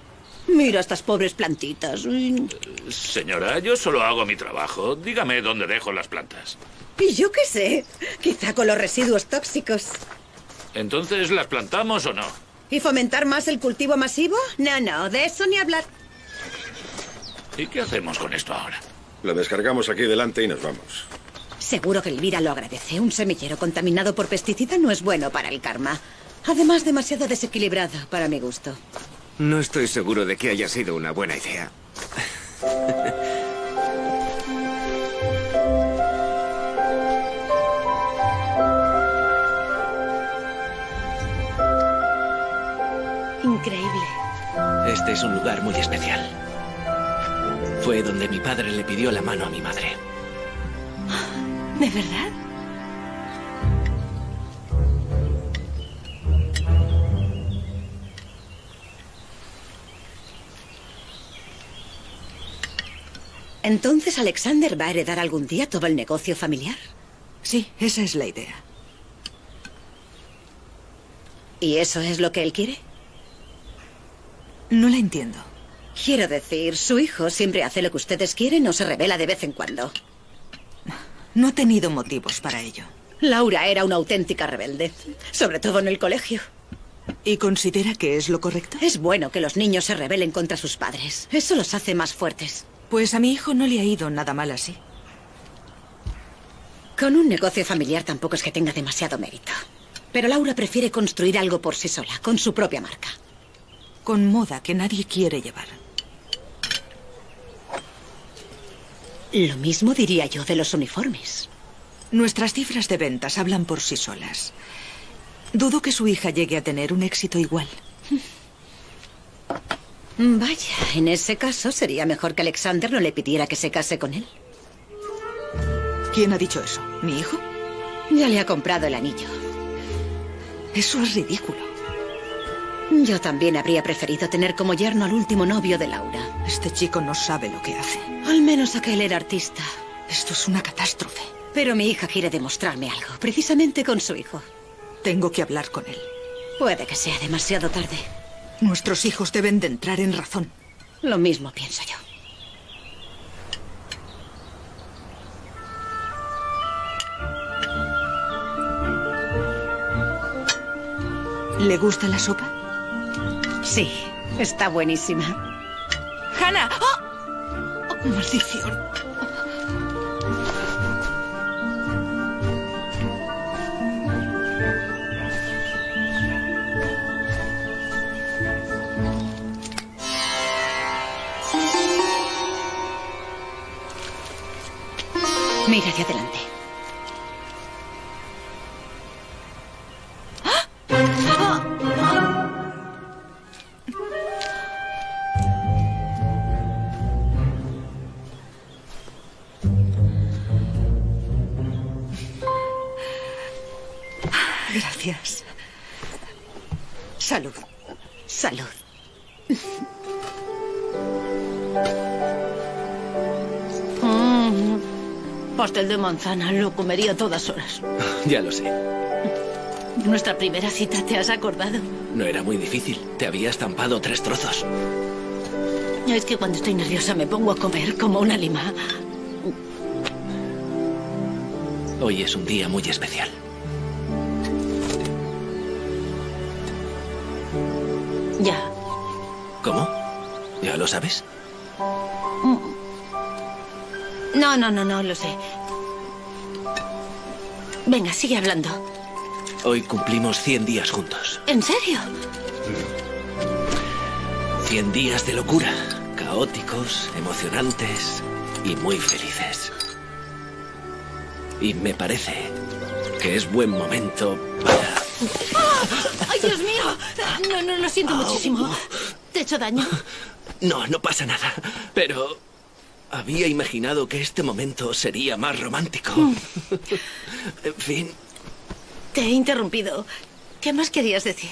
Mira estas pobres plantitas. Señora, yo solo hago mi trabajo. Dígame dónde dejo las plantas. Y yo qué sé. Quizá con los residuos tóxicos. Entonces, ¿las plantamos o no? ¿Y fomentar más el cultivo masivo? No, no, de eso ni hablar. ¿Y qué hacemos con esto ahora? Lo descargamos aquí delante y nos vamos. Seguro que Elvira lo agradece. Un semillero contaminado por pesticida no es bueno para el karma. Además, demasiado desequilibrado para mi gusto. No estoy seguro de que haya sido una buena idea. Increíble. Este es un lugar muy especial. Fue donde mi padre le pidió la mano a mi madre. ¿De verdad? Entonces Alexander va a heredar algún día todo el negocio familiar. Sí, esa es la idea. ¿Y eso es lo que él quiere? No la entiendo. Quiero decir, su hijo siempre hace lo que ustedes quieren o se revela de vez en cuando. No ha tenido motivos para ello. Laura era una auténtica rebelde, sobre todo en el colegio. ¿Y considera que es lo correcto? Es bueno que los niños se rebelen contra sus padres. Eso los hace más fuertes. Pues a mi hijo no le ha ido nada mal así. Con un negocio familiar tampoco es que tenga demasiado mérito. Pero Laura prefiere construir algo por sí sola, con su propia marca. Con moda que nadie quiere llevar. Lo mismo diría yo de los uniformes. Nuestras cifras de ventas hablan por sí solas. Dudo que su hija llegue a tener un éxito igual. Vaya, en ese caso sería mejor que Alexander no le pidiera que se case con él. ¿Quién ha dicho eso? ¿Mi hijo? Ya le ha comprado el anillo. Eso es ridículo. Yo también habría preferido tener como yerno al último novio de Laura. Este chico no sabe lo que hace. Al menos aquel era artista. Esto es una catástrofe. Pero mi hija quiere demostrarme algo, precisamente con su hijo. Tengo que hablar con él. Puede que sea demasiado tarde. Nuestros hijos deben de entrar en razón. Lo mismo pienso yo. ¿Le gusta la sopa? Sí, está buenísima. ¡Hannah! ¡Oh! ¡Oh, ¡Maldición! Hacia adelante. Manzana, lo comería a todas horas. Ya lo sé. Nuestra primera cita, ¿te has acordado? No era muy difícil. Te había estampado tres trozos. Es que cuando estoy nerviosa me pongo a comer como una lima. Hoy es un día muy especial. Ya. ¿Cómo? ¿Ya lo sabes? No, no, no, no, lo sé. Venga, sigue hablando. Hoy cumplimos 100 días juntos. ¿En serio? 100 días de locura. Caóticos, emocionantes y muy felices. Y me parece que es buen momento para... ¡Ay, Dios mío! No, no, lo siento muchísimo. ¿Te he hecho daño? No, no pasa nada. Pero había imaginado que este momento sería más romántico. en fin, Te he interrumpido. ¿Qué más querías decir?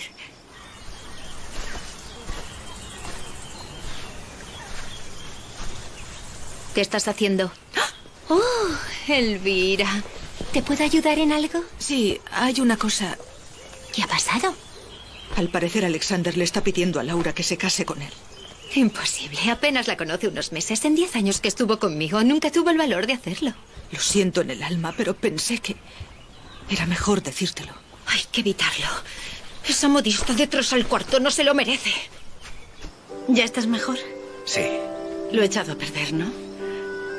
¿Qué estás haciendo? Oh, Elvira. ¿Te puedo ayudar en algo? Sí, hay una cosa. ¿Qué ha pasado? Al parecer Alexander le está pidiendo a Laura que se case con él. Imposible. Apenas la conoce unos meses. En diez años que estuvo conmigo, nunca tuvo el valor de hacerlo. Lo siento en el alma, pero pensé que era mejor decírtelo. Hay que evitarlo. Esa modista de tros al cuarto no se lo merece. ¿Ya estás mejor? Sí. Lo he echado a perder, ¿no?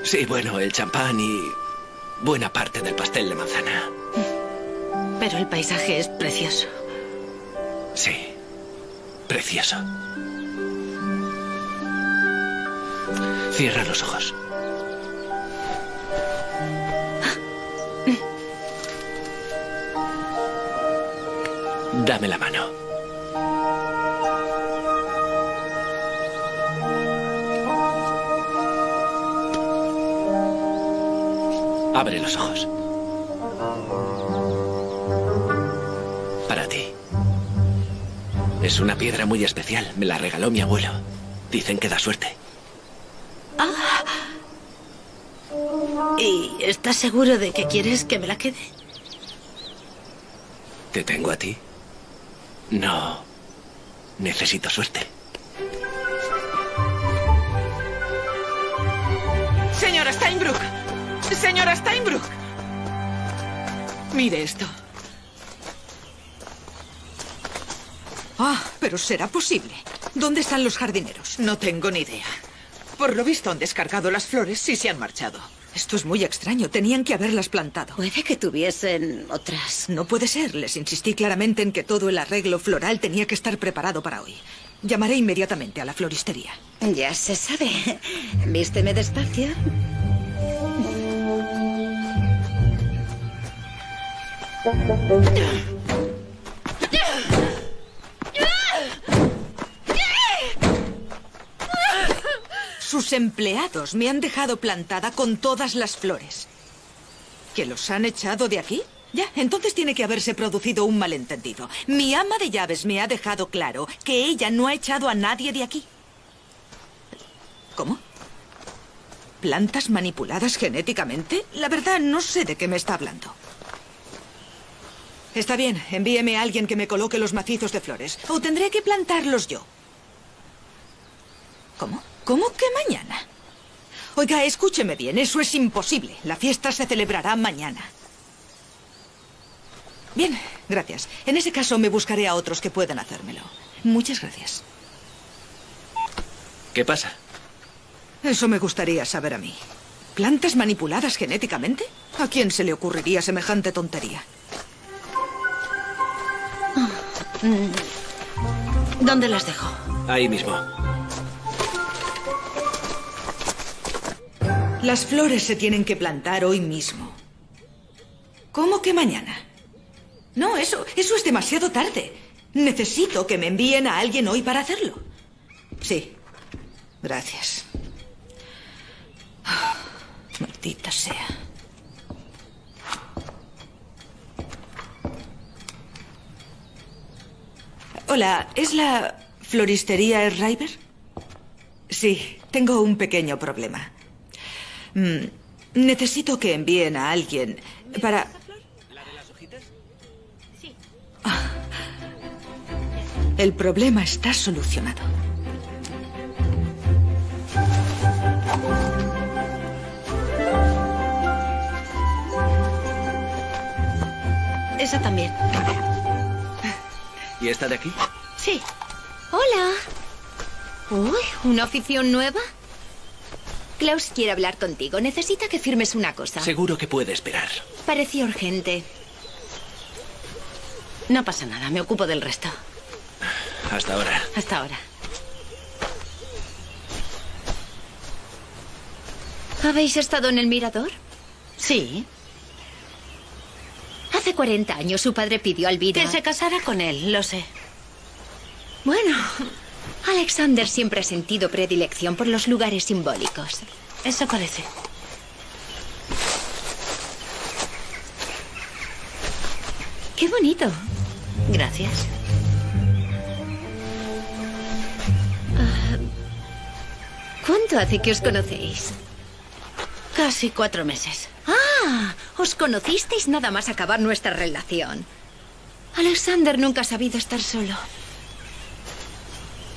Sí, bueno, el champán y buena parte del pastel de manzana. Pero el paisaje es precioso. Sí. Precioso. Cierra los ojos. Dame la mano. Abre los ojos. Para ti. Es una piedra muy especial. Me la regaló mi abuelo. Dicen que da suerte. ¿Y estás seguro de que quieres que me la quede? ¿Te tengo a ti? No. Necesito suerte. Señora Steinbrück. Señora Steinbrück. Mire esto. Ah, pero será posible. ¿Dónde están los jardineros? No tengo ni idea. Por lo visto han descargado las flores y se han marchado. Esto es muy extraño. Tenían que haberlas plantado. Puede que tuviesen otras. No puede ser. Les insistí claramente en que todo el arreglo floral tenía que estar preparado para hoy. Llamaré inmediatamente a la floristería. Ya se sabe. Vísteme despacio. Sus empleados me han dejado plantada con todas las flores. ¿Que los han echado de aquí? Ya, entonces tiene que haberse producido un malentendido. Mi ama de llaves me ha dejado claro que ella no ha echado a nadie de aquí. ¿Cómo? ¿Plantas manipuladas genéticamente? La verdad, no sé de qué me está hablando. Está bien, envíeme a alguien que me coloque los macizos de flores. O tendré que plantarlos yo. ¿Cómo? ¿Cómo que mañana? Oiga, escúcheme bien, eso es imposible. La fiesta se celebrará mañana. Bien, gracias. En ese caso me buscaré a otros que puedan hacérmelo. Muchas gracias. ¿Qué pasa? Eso me gustaría saber a mí. ¿Plantas manipuladas genéticamente? ¿A quién se le ocurriría semejante tontería? ¿Dónde las dejo? Ahí mismo. Las flores se tienen que plantar hoy mismo. ¿Cómo que mañana? No, eso, eso es demasiado tarde. Necesito que me envíen a alguien hoy para hacerlo. Sí. Gracias. Ah, Maldita sea. Hola, ¿es la floristería River? Sí, tengo un pequeño problema. Mm, necesito que envíen a alguien para... Ah. El problema está solucionado. Esa también. ¿Y esta de aquí? Sí. Hola. Uy, ¿una afición nueva? Klaus quiere hablar contigo. Necesita que firmes una cosa. Seguro que puede esperar. Parecía urgente. No pasa nada, me ocupo del resto. Hasta ahora. Hasta ahora. ¿Habéis estado en el mirador? Sí. Hace 40 años su padre pidió a Elvira... Que se casara con él, lo sé. Bueno, Alexander siempre ha sentido predilección por los lugares simbólicos. Eso parece. ¡Qué bonito! Gracias. Ah, ¿Cuánto hace que os conocéis? Casi cuatro meses. Ah, os conocisteis nada más acabar nuestra relación. Alexander nunca ha sabido estar solo.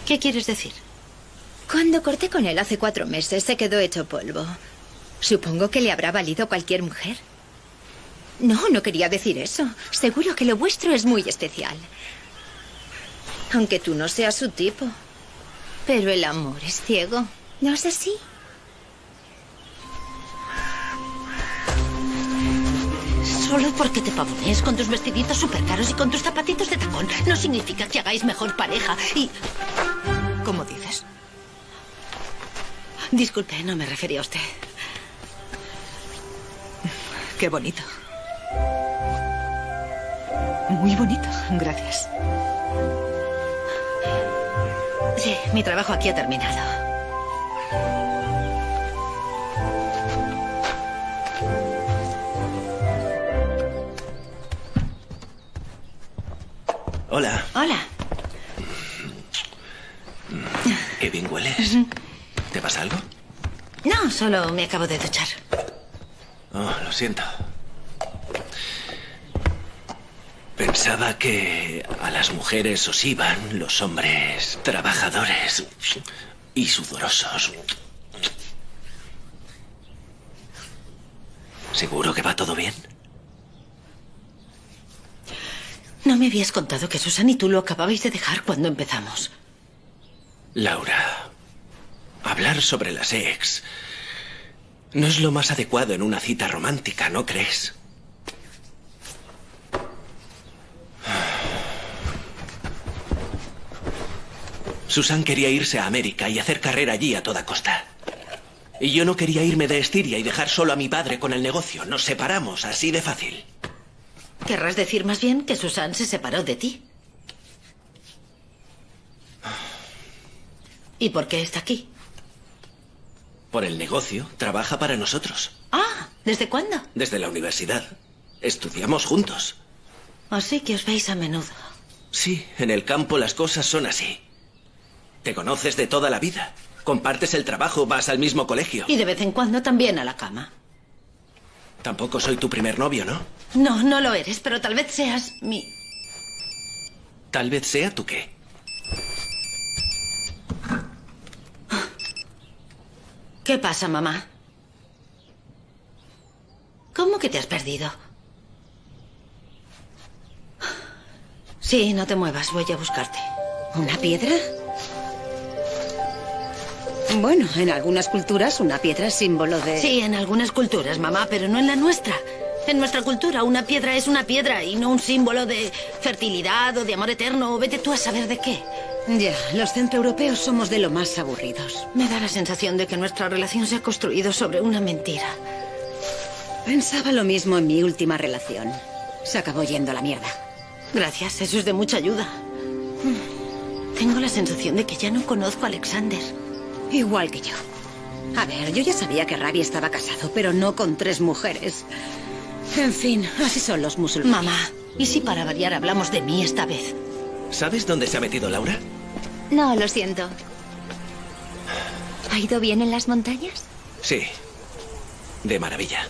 ¿Qué quieres decir? Cuando corté con él hace cuatro meses, se quedó hecho polvo. Supongo que le habrá valido cualquier mujer. No, no quería decir eso. Seguro que lo vuestro es muy especial. Aunque tú no seas su tipo. Pero el amor es ciego. ¿No es así? Solo porque te pavonees con tus vestiditos súper caros y con tus zapatitos de tacón no significa que hagáis mejor pareja y... ¿Cómo dices? Disculpe, no me refería a usted. Qué bonito. Muy bonito, gracias. Sí, mi trabajo aquí ha terminado. Hola. Hola. Qué bien hueles. ¿Te pasa algo? No, solo me acabo de duchar. Oh, lo siento. Pensaba que a las mujeres os iban los hombres trabajadores y sudorosos. ¿Seguro que va todo bien? No me habías contado que Susan y tú lo acababais de dejar cuando empezamos. Laura, hablar sobre las ex no es lo más adecuado en una cita romántica, ¿no crees? Susan quería irse a América y hacer carrera allí a toda costa. Y yo no quería irme de Estiria y dejar solo a mi padre con el negocio. Nos separamos, así de fácil. Querrás decir más bien que Susan se separó de ti. ¿Y por qué está aquí? Por el negocio, trabaja para nosotros. Ah, ¿desde cuándo? Desde la universidad. Estudiamos juntos. Así que os veis a menudo. Sí, en el campo las cosas son así. Te conoces de toda la vida. Compartes el trabajo, vas al mismo colegio. Y de vez en cuando también a la cama. Tampoco soy tu primer novio, ¿no? No, no lo eres, pero tal vez seas mi... Tal vez sea tu qué. ¿Qué pasa, mamá? ¿Cómo que te has perdido? Sí, no te muevas, voy a buscarte. ¿Una piedra? Bueno, en algunas culturas una piedra es símbolo de... Sí, en algunas culturas, mamá, pero no en la nuestra. En nuestra cultura, una piedra es una piedra y no un símbolo de fertilidad o de amor eterno o vete tú a saber de qué. Ya, los centroeuropeos somos de lo más aburridos. Me da la sensación de que nuestra relación se ha construido sobre una mentira. Pensaba lo mismo en mi última relación. Se acabó yendo a la mierda. Gracias, eso es de mucha ayuda. Tengo la sensación de que ya no conozco a Alexander. Igual que yo. A ver, yo ya sabía que Ravi estaba casado, pero no con tres mujeres. En fin, así son los musulmanes. Mamá, ¿y si para variar hablamos de mí esta vez? ¿Sabes dónde se ha metido Laura? No, lo siento. ¿Ha ido bien en las montañas? Sí. De maravilla.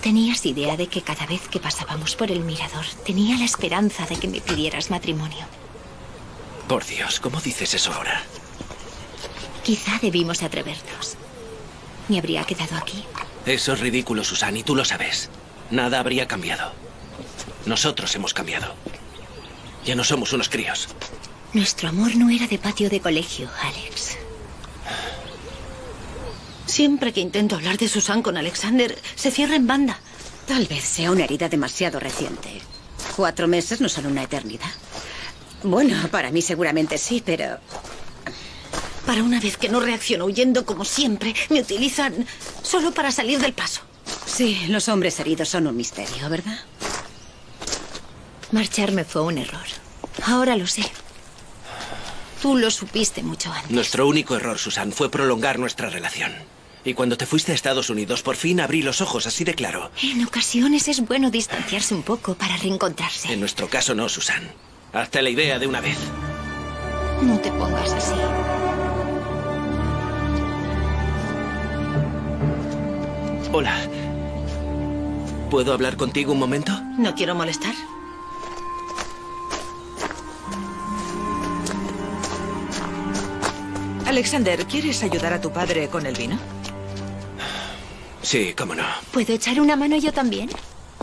¿Tenías idea de que cada vez que pasábamos por el mirador tenía la esperanza de que me pidieras matrimonio? Por Dios, ¿cómo dices eso ahora? Quizá debimos atrevernos. ¿Me habría quedado aquí? Eso es ridículo, Susan, y tú lo sabes. Nada habría cambiado. Nosotros hemos cambiado. Ya no somos unos críos. Nuestro amor no era de patio de colegio, Alex. Siempre que intento hablar de Susan con Alexander, se cierra en banda. Tal vez sea una herida demasiado reciente. Cuatro meses no son una eternidad. Bueno, para mí seguramente sí, pero... Para una vez que no reacciono huyendo como siempre, me utilizan solo para salir del paso. Sí, los hombres heridos son un misterio, ¿verdad? Marcharme fue un error. Ahora lo sé. Tú lo supiste mucho antes. Nuestro único error, Susan, fue prolongar nuestra relación. Y cuando te fuiste a Estados Unidos, por fin abrí los ojos así de claro. En ocasiones es bueno distanciarse un poco para reencontrarse. En nuestro caso no, Susan. Hazte la idea de una vez. No te pongas así. Hola. ¿Puedo hablar contigo un momento? No quiero molestar. Alexander, ¿quieres ayudar a tu padre con el vino? Sí, cómo no. ¿Puedo echar una mano yo también?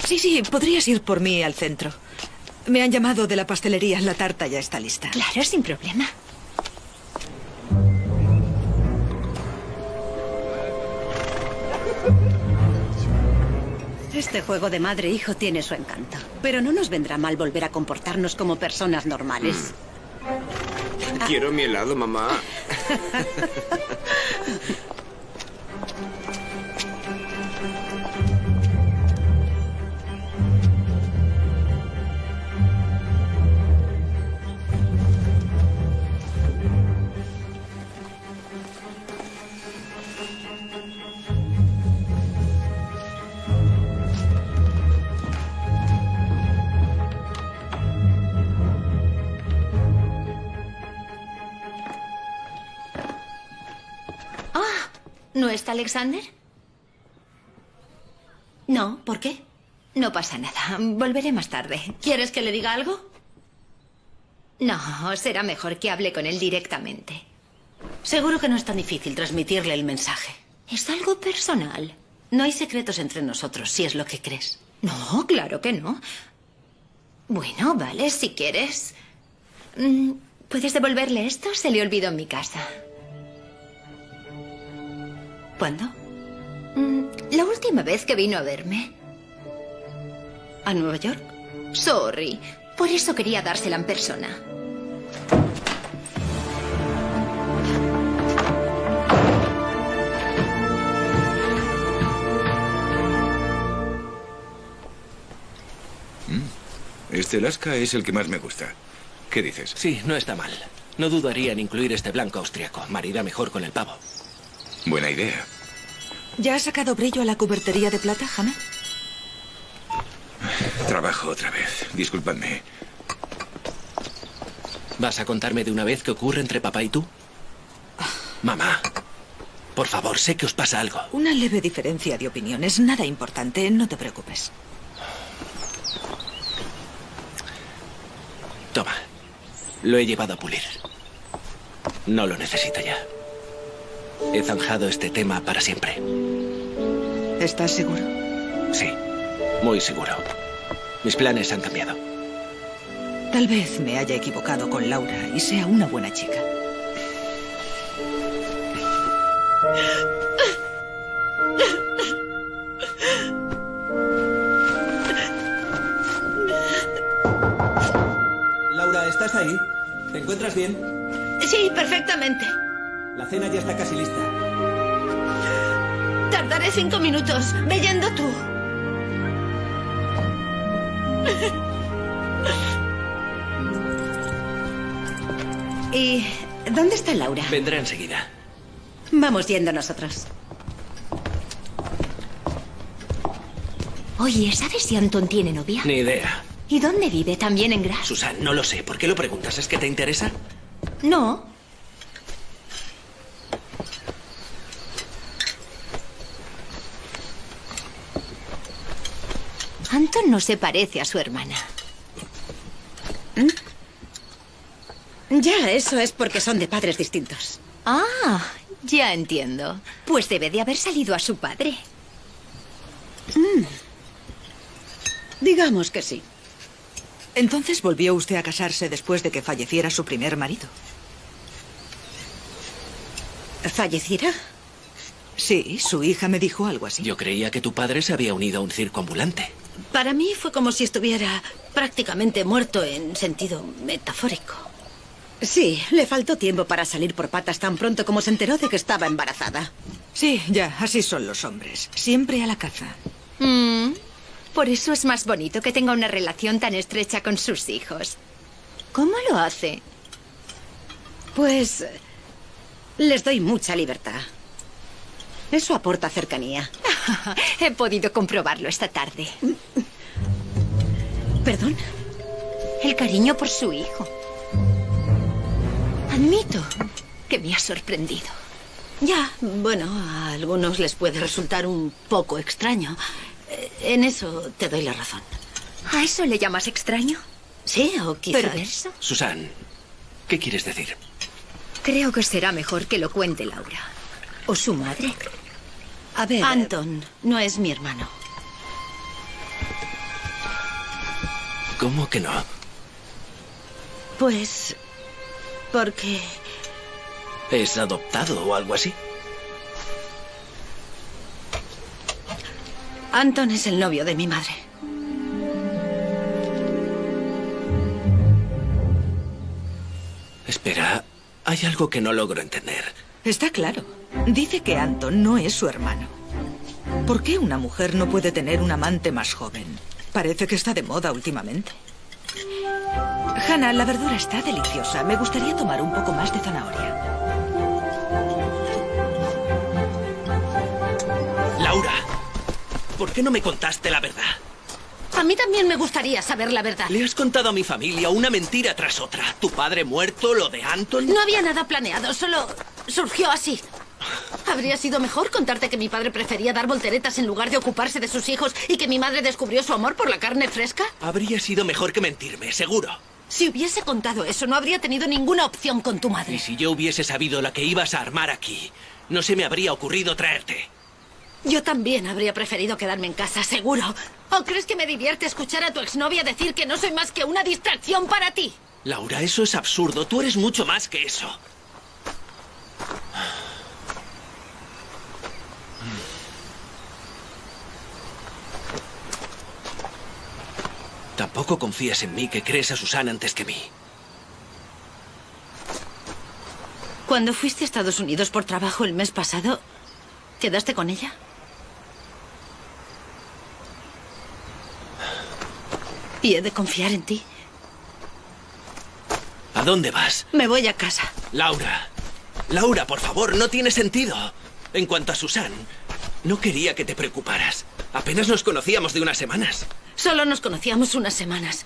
Sí, sí, podrías ir por mí al centro. Me han llamado de la pastelería, la tarta ya está lista. Claro, sin problema. Este juego de madre-hijo tiene su encanto. Pero no nos vendrá mal volver a comportarnos como personas normales. Quiero mi helado, mamá. ¿no está Alexander? No, ¿por qué? No pasa nada. Volveré más tarde. ¿Quieres que le diga algo? No, será mejor que hable con él directamente. Seguro que no es tan difícil transmitirle el mensaje. Es algo personal. No hay secretos entre nosotros, si es lo que crees. No, claro que no. Bueno, vale, si quieres. Mm, ¿Puedes devolverle esto? Se le olvidó en mi casa. ¿Cuándo? Mm, La última vez que vino a verme. ¿A Nueva York? Sorry. Por eso quería dársela en persona. Este Alaska es el que más me gusta. ¿Qué dices? Sí, no está mal. No dudaría en incluir este blanco austriaco. Marida mejor con el pavo. Buena idea. ¿Ya has sacado brillo a la cubertería de plata, Hannah? Trabajo otra vez. Disculpadme. ¿Vas a contarme de una vez qué ocurre entre papá y tú? Mamá, por favor, sé que os pasa algo. Una leve diferencia de opiniones, nada importante, no te preocupes. Toma, lo he llevado a pulir. No lo necesito ya. He zanjado este tema para siempre. ¿Estás seguro? Sí, muy seguro. Mis planes han cambiado. Tal vez me haya equivocado con Laura y sea una buena chica. Laura, ¿estás ahí? ¿Te encuentras bien? Sí, perfectamente. La cena ya está casi lista. Tardaré cinco minutos. Ve yendo tú. ¿Y dónde está Laura? Vendrá enseguida. Vamos yendo nosotros. Oye, ¿sabes si Anton tiene novia? Ni idea. ¿Y dónde vive? ¿También en Graz? Susan, no lo sé. ¿Por qué lo preguntas? ¿Es que te interesa? No. No se parece a su hermana. Ya, eso es porque son de padres distintos. Ah, ya entiendo. Pues debe de haber salido a su padre. Mm. Digamos que sí. Entonces volvió usted a casarse después de que falleciera su primer marido. ¿Falleciera? Sí, su hija me dijo algo así. Yo creía que tu padre se había unido a un circo ambulante. Para mí fue como si estuviera prácticamente muerto en sentido metafórico. Sí, le faltó tiempo para salir por patas tan pronto como se enteró de que estaba embarazada. Sí, ya, así son los hombres. Siempre a la caza. Mm, por eso es más bonito que tenga una relación tan estrecha con sus hijos. ¿Cómo lo hace? Pues les doy mucha libertad. Eso aporta cercanía. He podido comprobarlo esta tarde. ¿Perdón? El cariño por su hijo. Admito que me ha sorprendido. Ya, bueno, a algunos les puede resultar un poco extraño. Eh, En eso te doy la razón. ¿A eso le llamas extraño? Sí, o quizás... ¿Perverso? Susan, ¿qué quieres decir? Creo que será mejor que lo cuente Laura. ¿O su madre? A ver... Anton no es mi hermano. ¿Cómo que no? Pues... Porque... ¿Es adoptado o algo así? Anton es el novio de mi madre. Espera, hay algo que no logro entender. Está claro. Dice que Anton no es su hermano. ¿Por qué una mujer no puede tener un amante más joven? Parece que está de moda últimamente. Hannah, la verdura está deliciosa. Me gustaría tomar un poco más de zanahoria. Laura, ¿por qué no me contaste la verdad? A mí también me gustaría saber la verdad. Le has contado a mi familia una mentira tras otra. Tu padre muerto, lo de Anton. No había nada planeado, solo surgió así. Habría sido mejor contarte que mi padre prefería dar volteretas en lugar de ocuparse de sus hijos y que mi madre descubrió su amor por la carne fresca. Habría sido mejor que mentirme, seguro. Si hubiese contado eso, no habría tenido ninguna opción con tu Y madre. si yo hubiese sabido la que ibas a armar aquí, no se me habría ocurrido traerte. Yo también habría preferido quedarme en casa, seguro. ¿O crees que me divierte escuchar a tu exnovia decir que no soy más que una distracción para ti? Laura, eso es absurdo. Tú eres mucho más que eso. Tampoco confías en mí que crees a Susana antes que mí. Cuando fuiste a Estados Unidos por trabajo el mes pasado, ¿quedaste con ella? ¿Y he de confiar en ti? ¿A dónde vas? Me voy a casa. Laura. Laura, por favor, no tiene sentido. En cuanto a Susan, no quería que te preocuparas. Apenas nos conocíamos de unas semanas. Solo nos conocíamos unas semanas.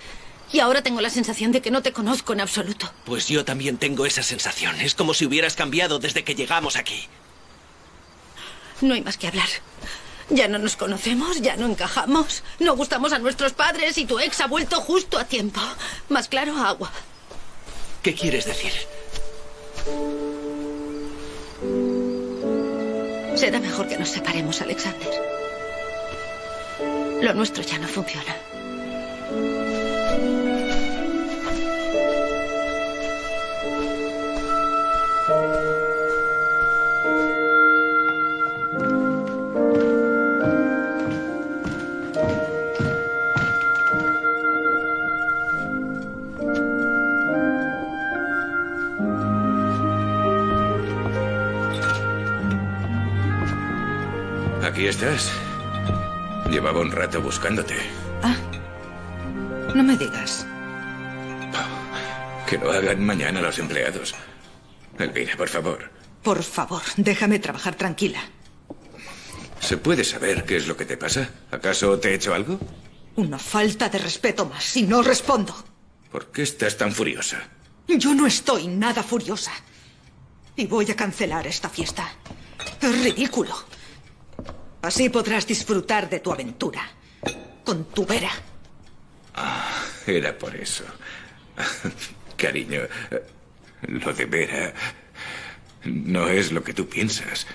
Y ahora tengo la sensación de que no te conozco en absoluto. Pues yo también tengo esa sensación. Es como si hubieras cambiado desde que llegamos aquí. No hay más que hablar. Ya no nos conocemos, ya no encajamos. No gustamos a nuestros padres y tu ex ha vuelto justo a tiempo. Más claro, agua. ¿Qué quieres decir? Será mejor que nos separemos, Alexander. Lo nuestro ya no funciona. Aquí estás. Llevaba un rato buscándote. No me digas. Que lo hagan mañana los empleados. Elvira, por favor. Por favor, déjame trabajar tranquila. ¿Se puede saber qué es lo que te pasa? ¿Acaso te he hecho algo? Una falta de respeto más si no respondo. ¿Por qué estás tan furiosa? Yo no estoy nada furiosa. Y voy a cancelar esta fiesta. Es ridículo. Así podrás disfrutar de tu aventura. Con tu vera. Ah, era por eso. Cariño, lo de Vera no es lo que tú piensas.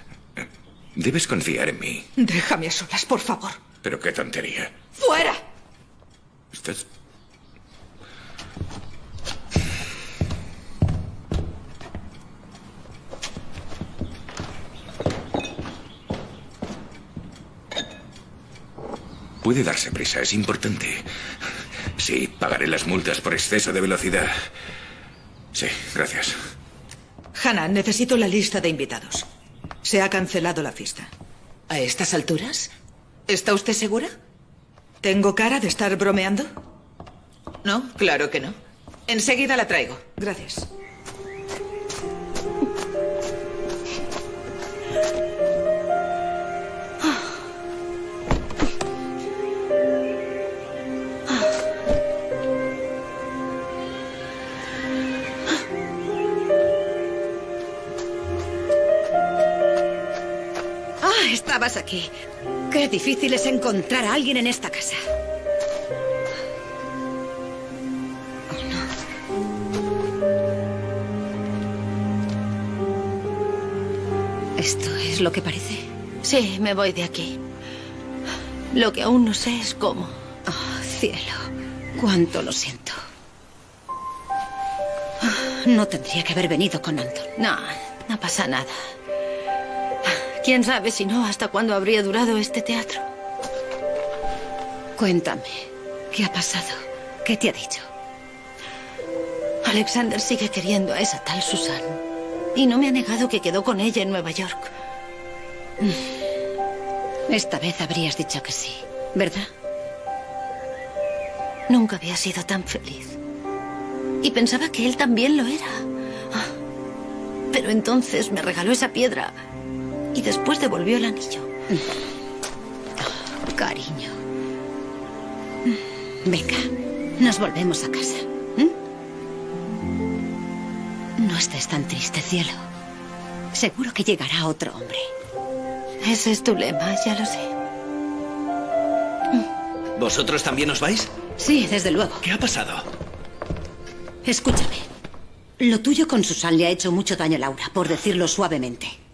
Debes confiar en mí. Déjame a solas, por favor. Pero qué tontería. ¡Fuera! Estás... Puede darse prisa, es importante. Sí, pagaré las multas por exceso de velocidad. Sí, gracias. Hannah, necesito la lista de invitados. Se ha cancelado la fiesta. ¿A estas alturas? ¿Está usted segura? ¿Tengo cara de estar bromeando? No, claro que no. Enseguida la traigo. Gracias. Aquí. Qué difícil es encontrar a alguien en esta casa. ¿Esto es lo que parece? Sí, me voy de aquí. Lo que aún no sé es cómo. Oh, cielo. Cuánto lo siento. Ah, No tendría que haber venido con Anton. No, no pasa nada. ¿Quién sabe si no hasta cuándo habría durado este teatro? Cuéntame, ¿qué ha pasado? ¿Qué te ha dicho? Alexander sigue queriendo a esa tal Susan. Y no me ha negado que quedó con ella en Nueva York. Esta vez habrías dicho que sí, ¿verdad? Nunca había sido tan feliz. Y pensaba que él también lo era. Ah, Pero entonces me regaló esa piedra y después devolvió el anillo. Cariño. Venga, nos volvemos a casa. ¿m? No estés tan triste, cielo. Seguro que llegará otro hombre. Ese es tu lema, ya lo sé. ¿Vosotros también os vais? Sí, desde luego. ¿Qué ha pasado? Escúchame. Lo tuyo con Susan le ha hecho mucho daño a Laura, por decirlo suavemente.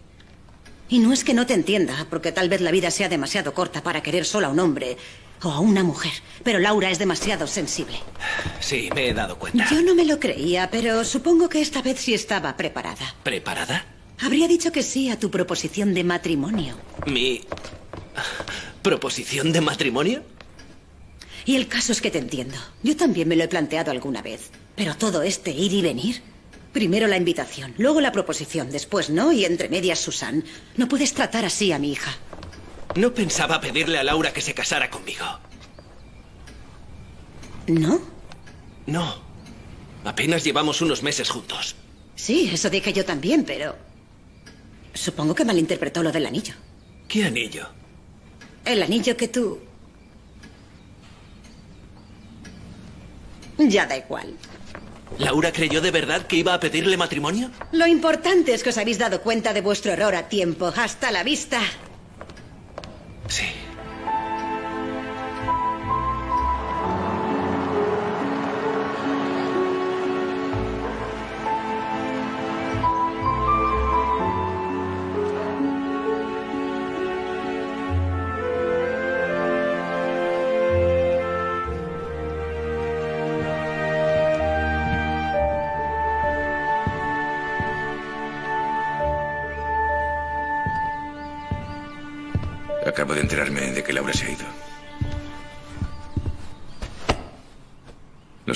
Y no es que no te entienda, porque tal vez la vida sea demasiado corta para querer solo a un hombre o a una mujer. Pero Laura es demasiado sensible. Sí, me he dado cuenta. Yo no me lo creía, pero supongo que esta vez sí estaba preparada. ¿Preparada? Habría dicho que sí a tu proposición de matrimonio. ¿Mi proposición de matrimonio? Y el caso es que te entiendo. Yo también me lo he planteado alguna vez. Pero todo este ir y venir. Primero la invitación, luego la proposición, después no, y entre medias Susan. No puedes tratar así a mi hija. No pensaba pedirle a Laura que se casara conmigo. ¿No? No. Apenas llevamos unos meses juntos. Sí, eso dije yo también, pero... Supongo que malinterpretó lo del anillo. ¿Qué anillo? El anillo que tú... Ya da igual. ¿Laura creyó de verdad que iba a pedirle matrimonio? Lo importante es que os habéis dado cuenta de vuestro error a tiempo. Hasta la vista. Sí.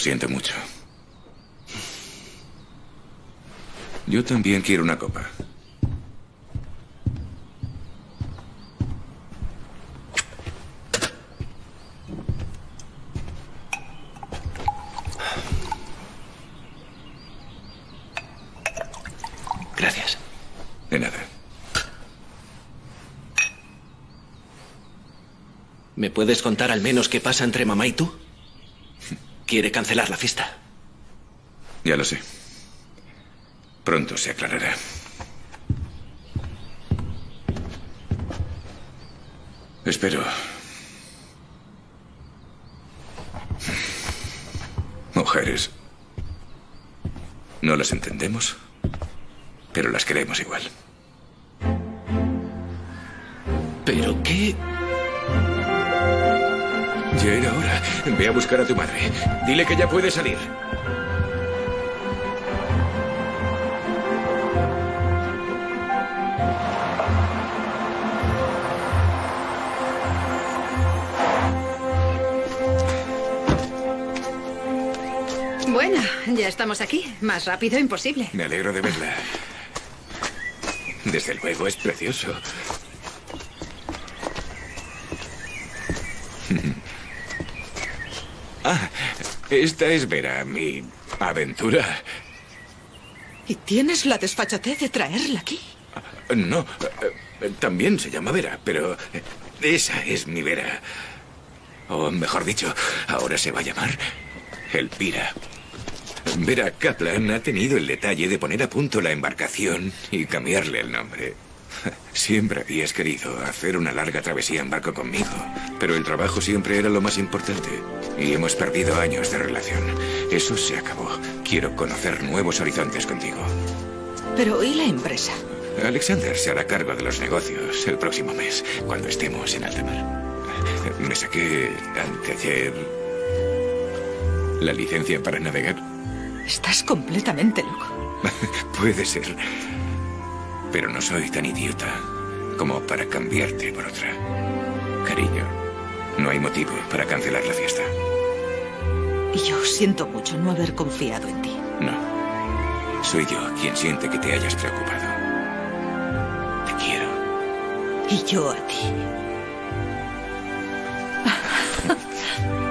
Siento mucho. Yo también quiero una copa. Gracias. De nada. ¿Me puedes contar al menos qué pasa entre mamá y tú? Quiere cancelar la fiesta. Ya lo sé. Pronto se aclarará. Espero. Mujeres. No las entendemos, pero las queremos igual. ¿Pero qué? Ya era hora. Ve a buscar a tu madre. Dile que ya puede salir. Bueno, ya estamos aquí. Más rápido imposible. Me alegro de verla. Desde luego, es precioso. Esta es Vera, mi aventura. ¿Y tienes la desfachatez de traerla aquí? No, eh, también se llama Vera, pero esa es mi Vera. O mejor dicho, ahora se va a llamar Elvira. Vera Kaplan ha tenido el detalle de poner a punto la embarcación y cambiarle el nombre. Siempre habías querido hacer una larga travesía en barco conmigo, pero el trabajo siempre era lo más importante. Y hemos perdido años de relación. Eso se acabó. Quiero conocer nuevos horizontes contigo. Pero ¿y la empresa? Alexander se hará cargo de los negocios el próximo mes, cuando estemos en alta mar. Me saqué anteayer la licencia para navegar. Estás completamente loco. Puede ser. Pero no soy tan idiota como para cambiarte por otra. Cariño, no hay motivo para cancelar la fiesta. Y yo siento mucho no haber confiado en ti. No. Soy yo quien siente que te hayas preocupado. Te quiero. Y yo a ti.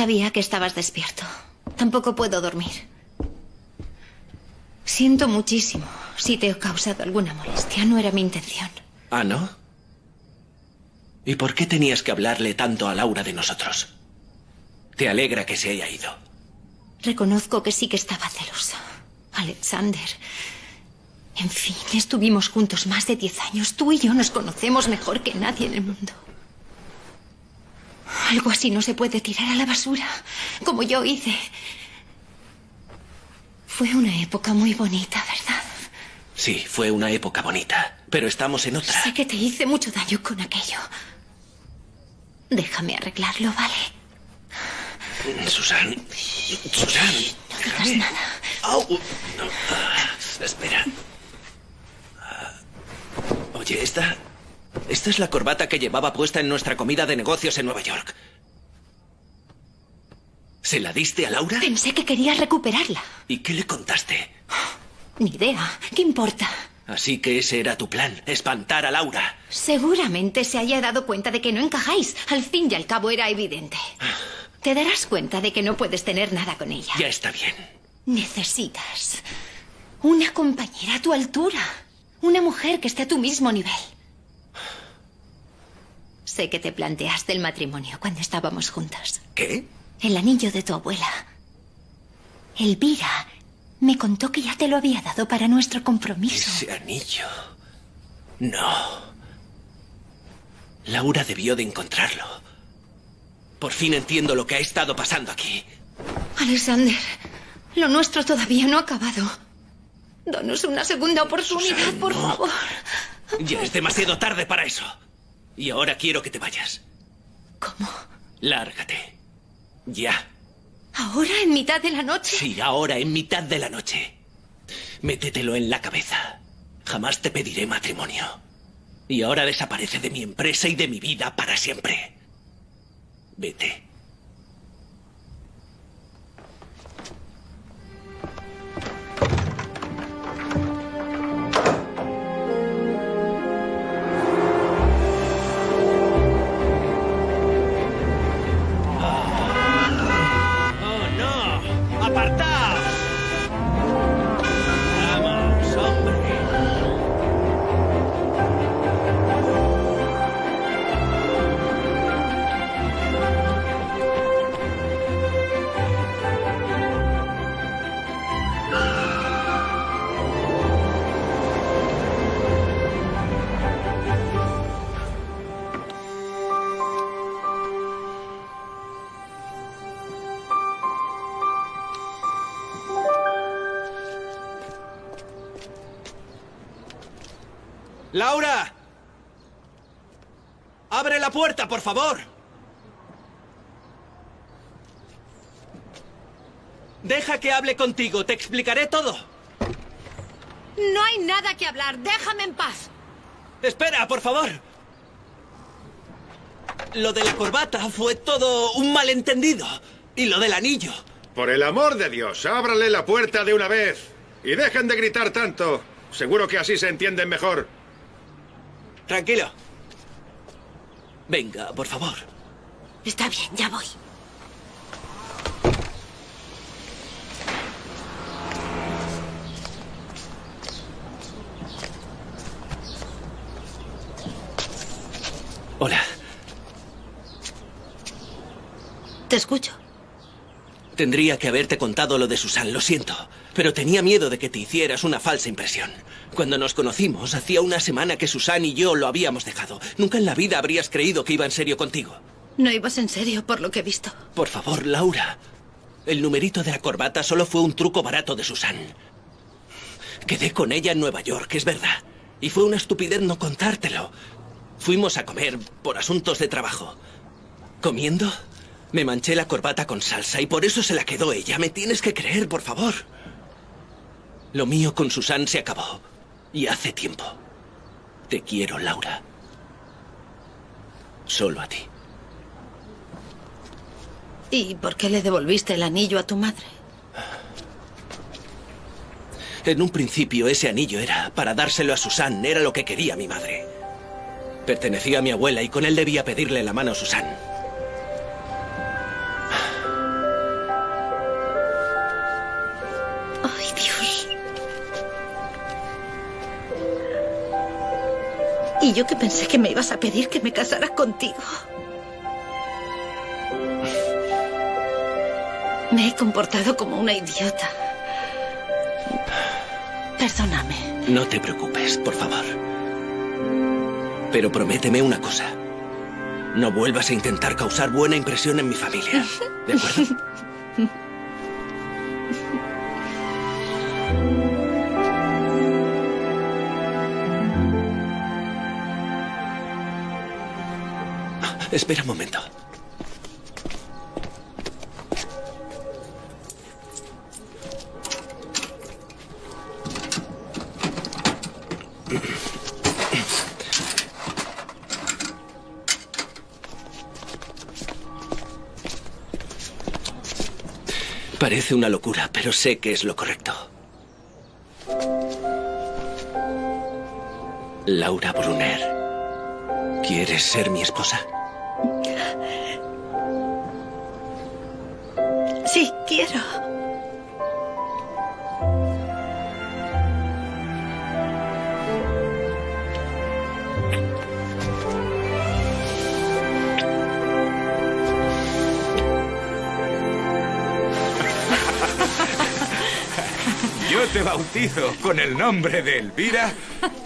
Sabía que estabas despierto. Tampoco puedo dormir. Siento muchísimo si te he causado alguna molestia. No era mi intención. ¿Ah, no? ¿Y por qué tenías que hablarle tanto a Laura de nosotros? Te alegra que se haya ido. Reconozco que sí que estaba celosa. Alexander. En fin, estuvimos juntos más de diez años. Tú y yo nos conocemos mejor que nadie en el mundo. Algo así no se puede tirar a la basura, como yo hice. Fue una época muy bonita, ¿verdad? Sí, fue una época bonita, pero estamos en otra. Sé que te hice mucho daño con aquello. Déjame arreglarlo, ¿vale? Susan. Susan. No digas nada. Au. No. Ah, espera. Ah. Oye, esta. Esta es la corbata que llevaba puesta en nuestra comida de negocios en Nueva York. ¿Se la diste a Laura? Pensé que querías recuperarla. ¿Y qué le contaste? Ni idea. ¿Qué importa? Así que ese era tu plan, espantar a Laura. Seguramente se haya dado cuenta de que no encajáis. Al fin y al cabo era evidente. Te darás cuenta de que no puedes tener nada con ella. Ya está bien. Necesitas una compañera a tu altura. Una mujer que esté a tu mismo nivel. Sé que te planteaste el matrimonio cuando estábamos juntos. ¿Qué? El anillo de tu abuela. Elvira me contó que ya te lo había dado para nuestro compromiso. Ese anillo. No. Laura debió de encontrarlo. Por fin entiendo lo que ha estado pasando aquí. Alexander, lo nuestro todavía no ha acabado. Danos una segunda oportunidad, Susan, por no. favor. Ya es demasiado tarde para eso. Y ahora quiero que te vayas. ¿Cómo? Lárgate. Ya. ¿Ahora, en mitad de la noche? Sí, ahora, en mitad de la noche. Métetelo en la cabeza. Jamás te pediré matrimonio. Y ahora desaparece de mi empresa y de mi vida para siempre. Vete. ¡Laura! ¡Abre la puerta, por favor! Deja que hable contigo, te explicaré todo. No hay nada que hablar, déjame en paz. Espera, por favor. Lo de la corbata fue todo un malentendido. Y lo del anillo. Por el amor de Dios, ábrale la puerta de una vez. Y dejen de gritar tanto. Seguro que así se entienden mejor. Tranquilo. Venga, por favor. Está bien, ya voy. Hola. Te escucho. Tendría que haberte contado lo de Susan, lo siento. Pero tenía miedo de que te hicieras una falsa impresión. Cuando nos conocimos, hacía una semana que Susan y yo lo habíamos dejado. Nunca en la vida habrías creído que iba en serio contigo. No ibas en serio por lo que he visto. Por favor, Laura. El numerito de la corbata solo fue un truco barato de Susan. Quedé con ella en Nueva York, es verdad. Y fue una estupidez no contártelo. Fuimos a comer por asuntos de trabajo. Comiendo, me manché la corbata con salsa y por eso se la quedó ella. Me tienes que creer, por favor. Lo mío con Susan se acabó. Y hace tiempo. Te quiero, Laura. Solo a ti. ¿Y por qué le devolviste el anillo a tu madre? En un principio ese anillo era para dárselo a Susan. Era lo que quería mi madre. Pertenecía a mi abuela y con él debía pedirle la mano a Susan. Y yo que pensé que me ibas a pedir que me casara contigo. Me he comportado como una idiota. Perdóname. No te preocupes, por favor. Pero prométeme una cosa. No vuelvas a intentar causar buena impresión en mi familia. ¿De acuerdo? Espera un momento. Parece una locura, pero sé que es lo correcto. Laura Brunner, ¿quieres ser mi esposa? Bautizo con el nombre de Elvira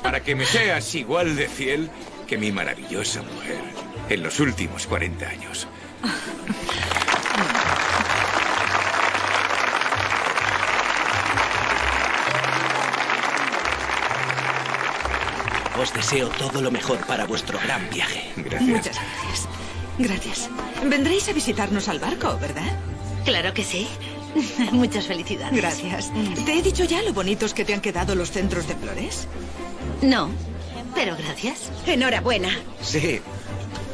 para que me seas igual de fiel que mi maravillosa mujer en los últimos 40 años. Os deseo todo lo mejor para vuestro gran viaje. Muchas gracias. Gracias. Vendréis a visitarnos al barco, ¿verdad? Claro que sí. Muchas felicidades. Gracias. ¿Te he dicho ya lo bonitos que te han quedado los centros de flores? No, pero gracias. Enhorabuena. Sí.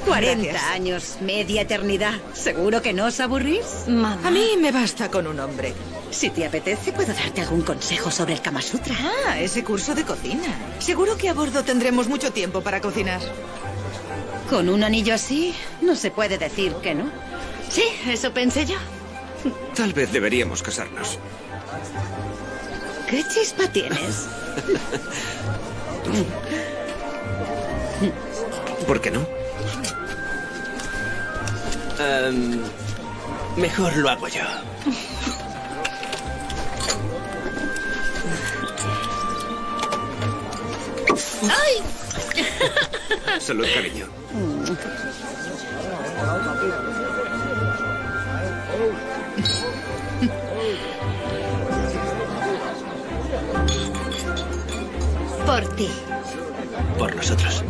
40 Gracias. años, media eternidad. ¿Seguro que no os aburrís? Mamá. A mí me basta con un hombre. Si te apetece, puedo darte algún consejo sobre el Kama Sutra. Ah, ese curso de cocina. Seguro que a bordo tendremos mucho tiempo para cocinar. Con un anillo así, no se puede decir que no. Sí, eso pensé yo. Tal vez deberíamos casarnos. ¿Qué chispa tienes? ¿Por qué no? Em, mejor lo hago yo. ¡Ay! Salud, cariño. Por ti. Por nosotros.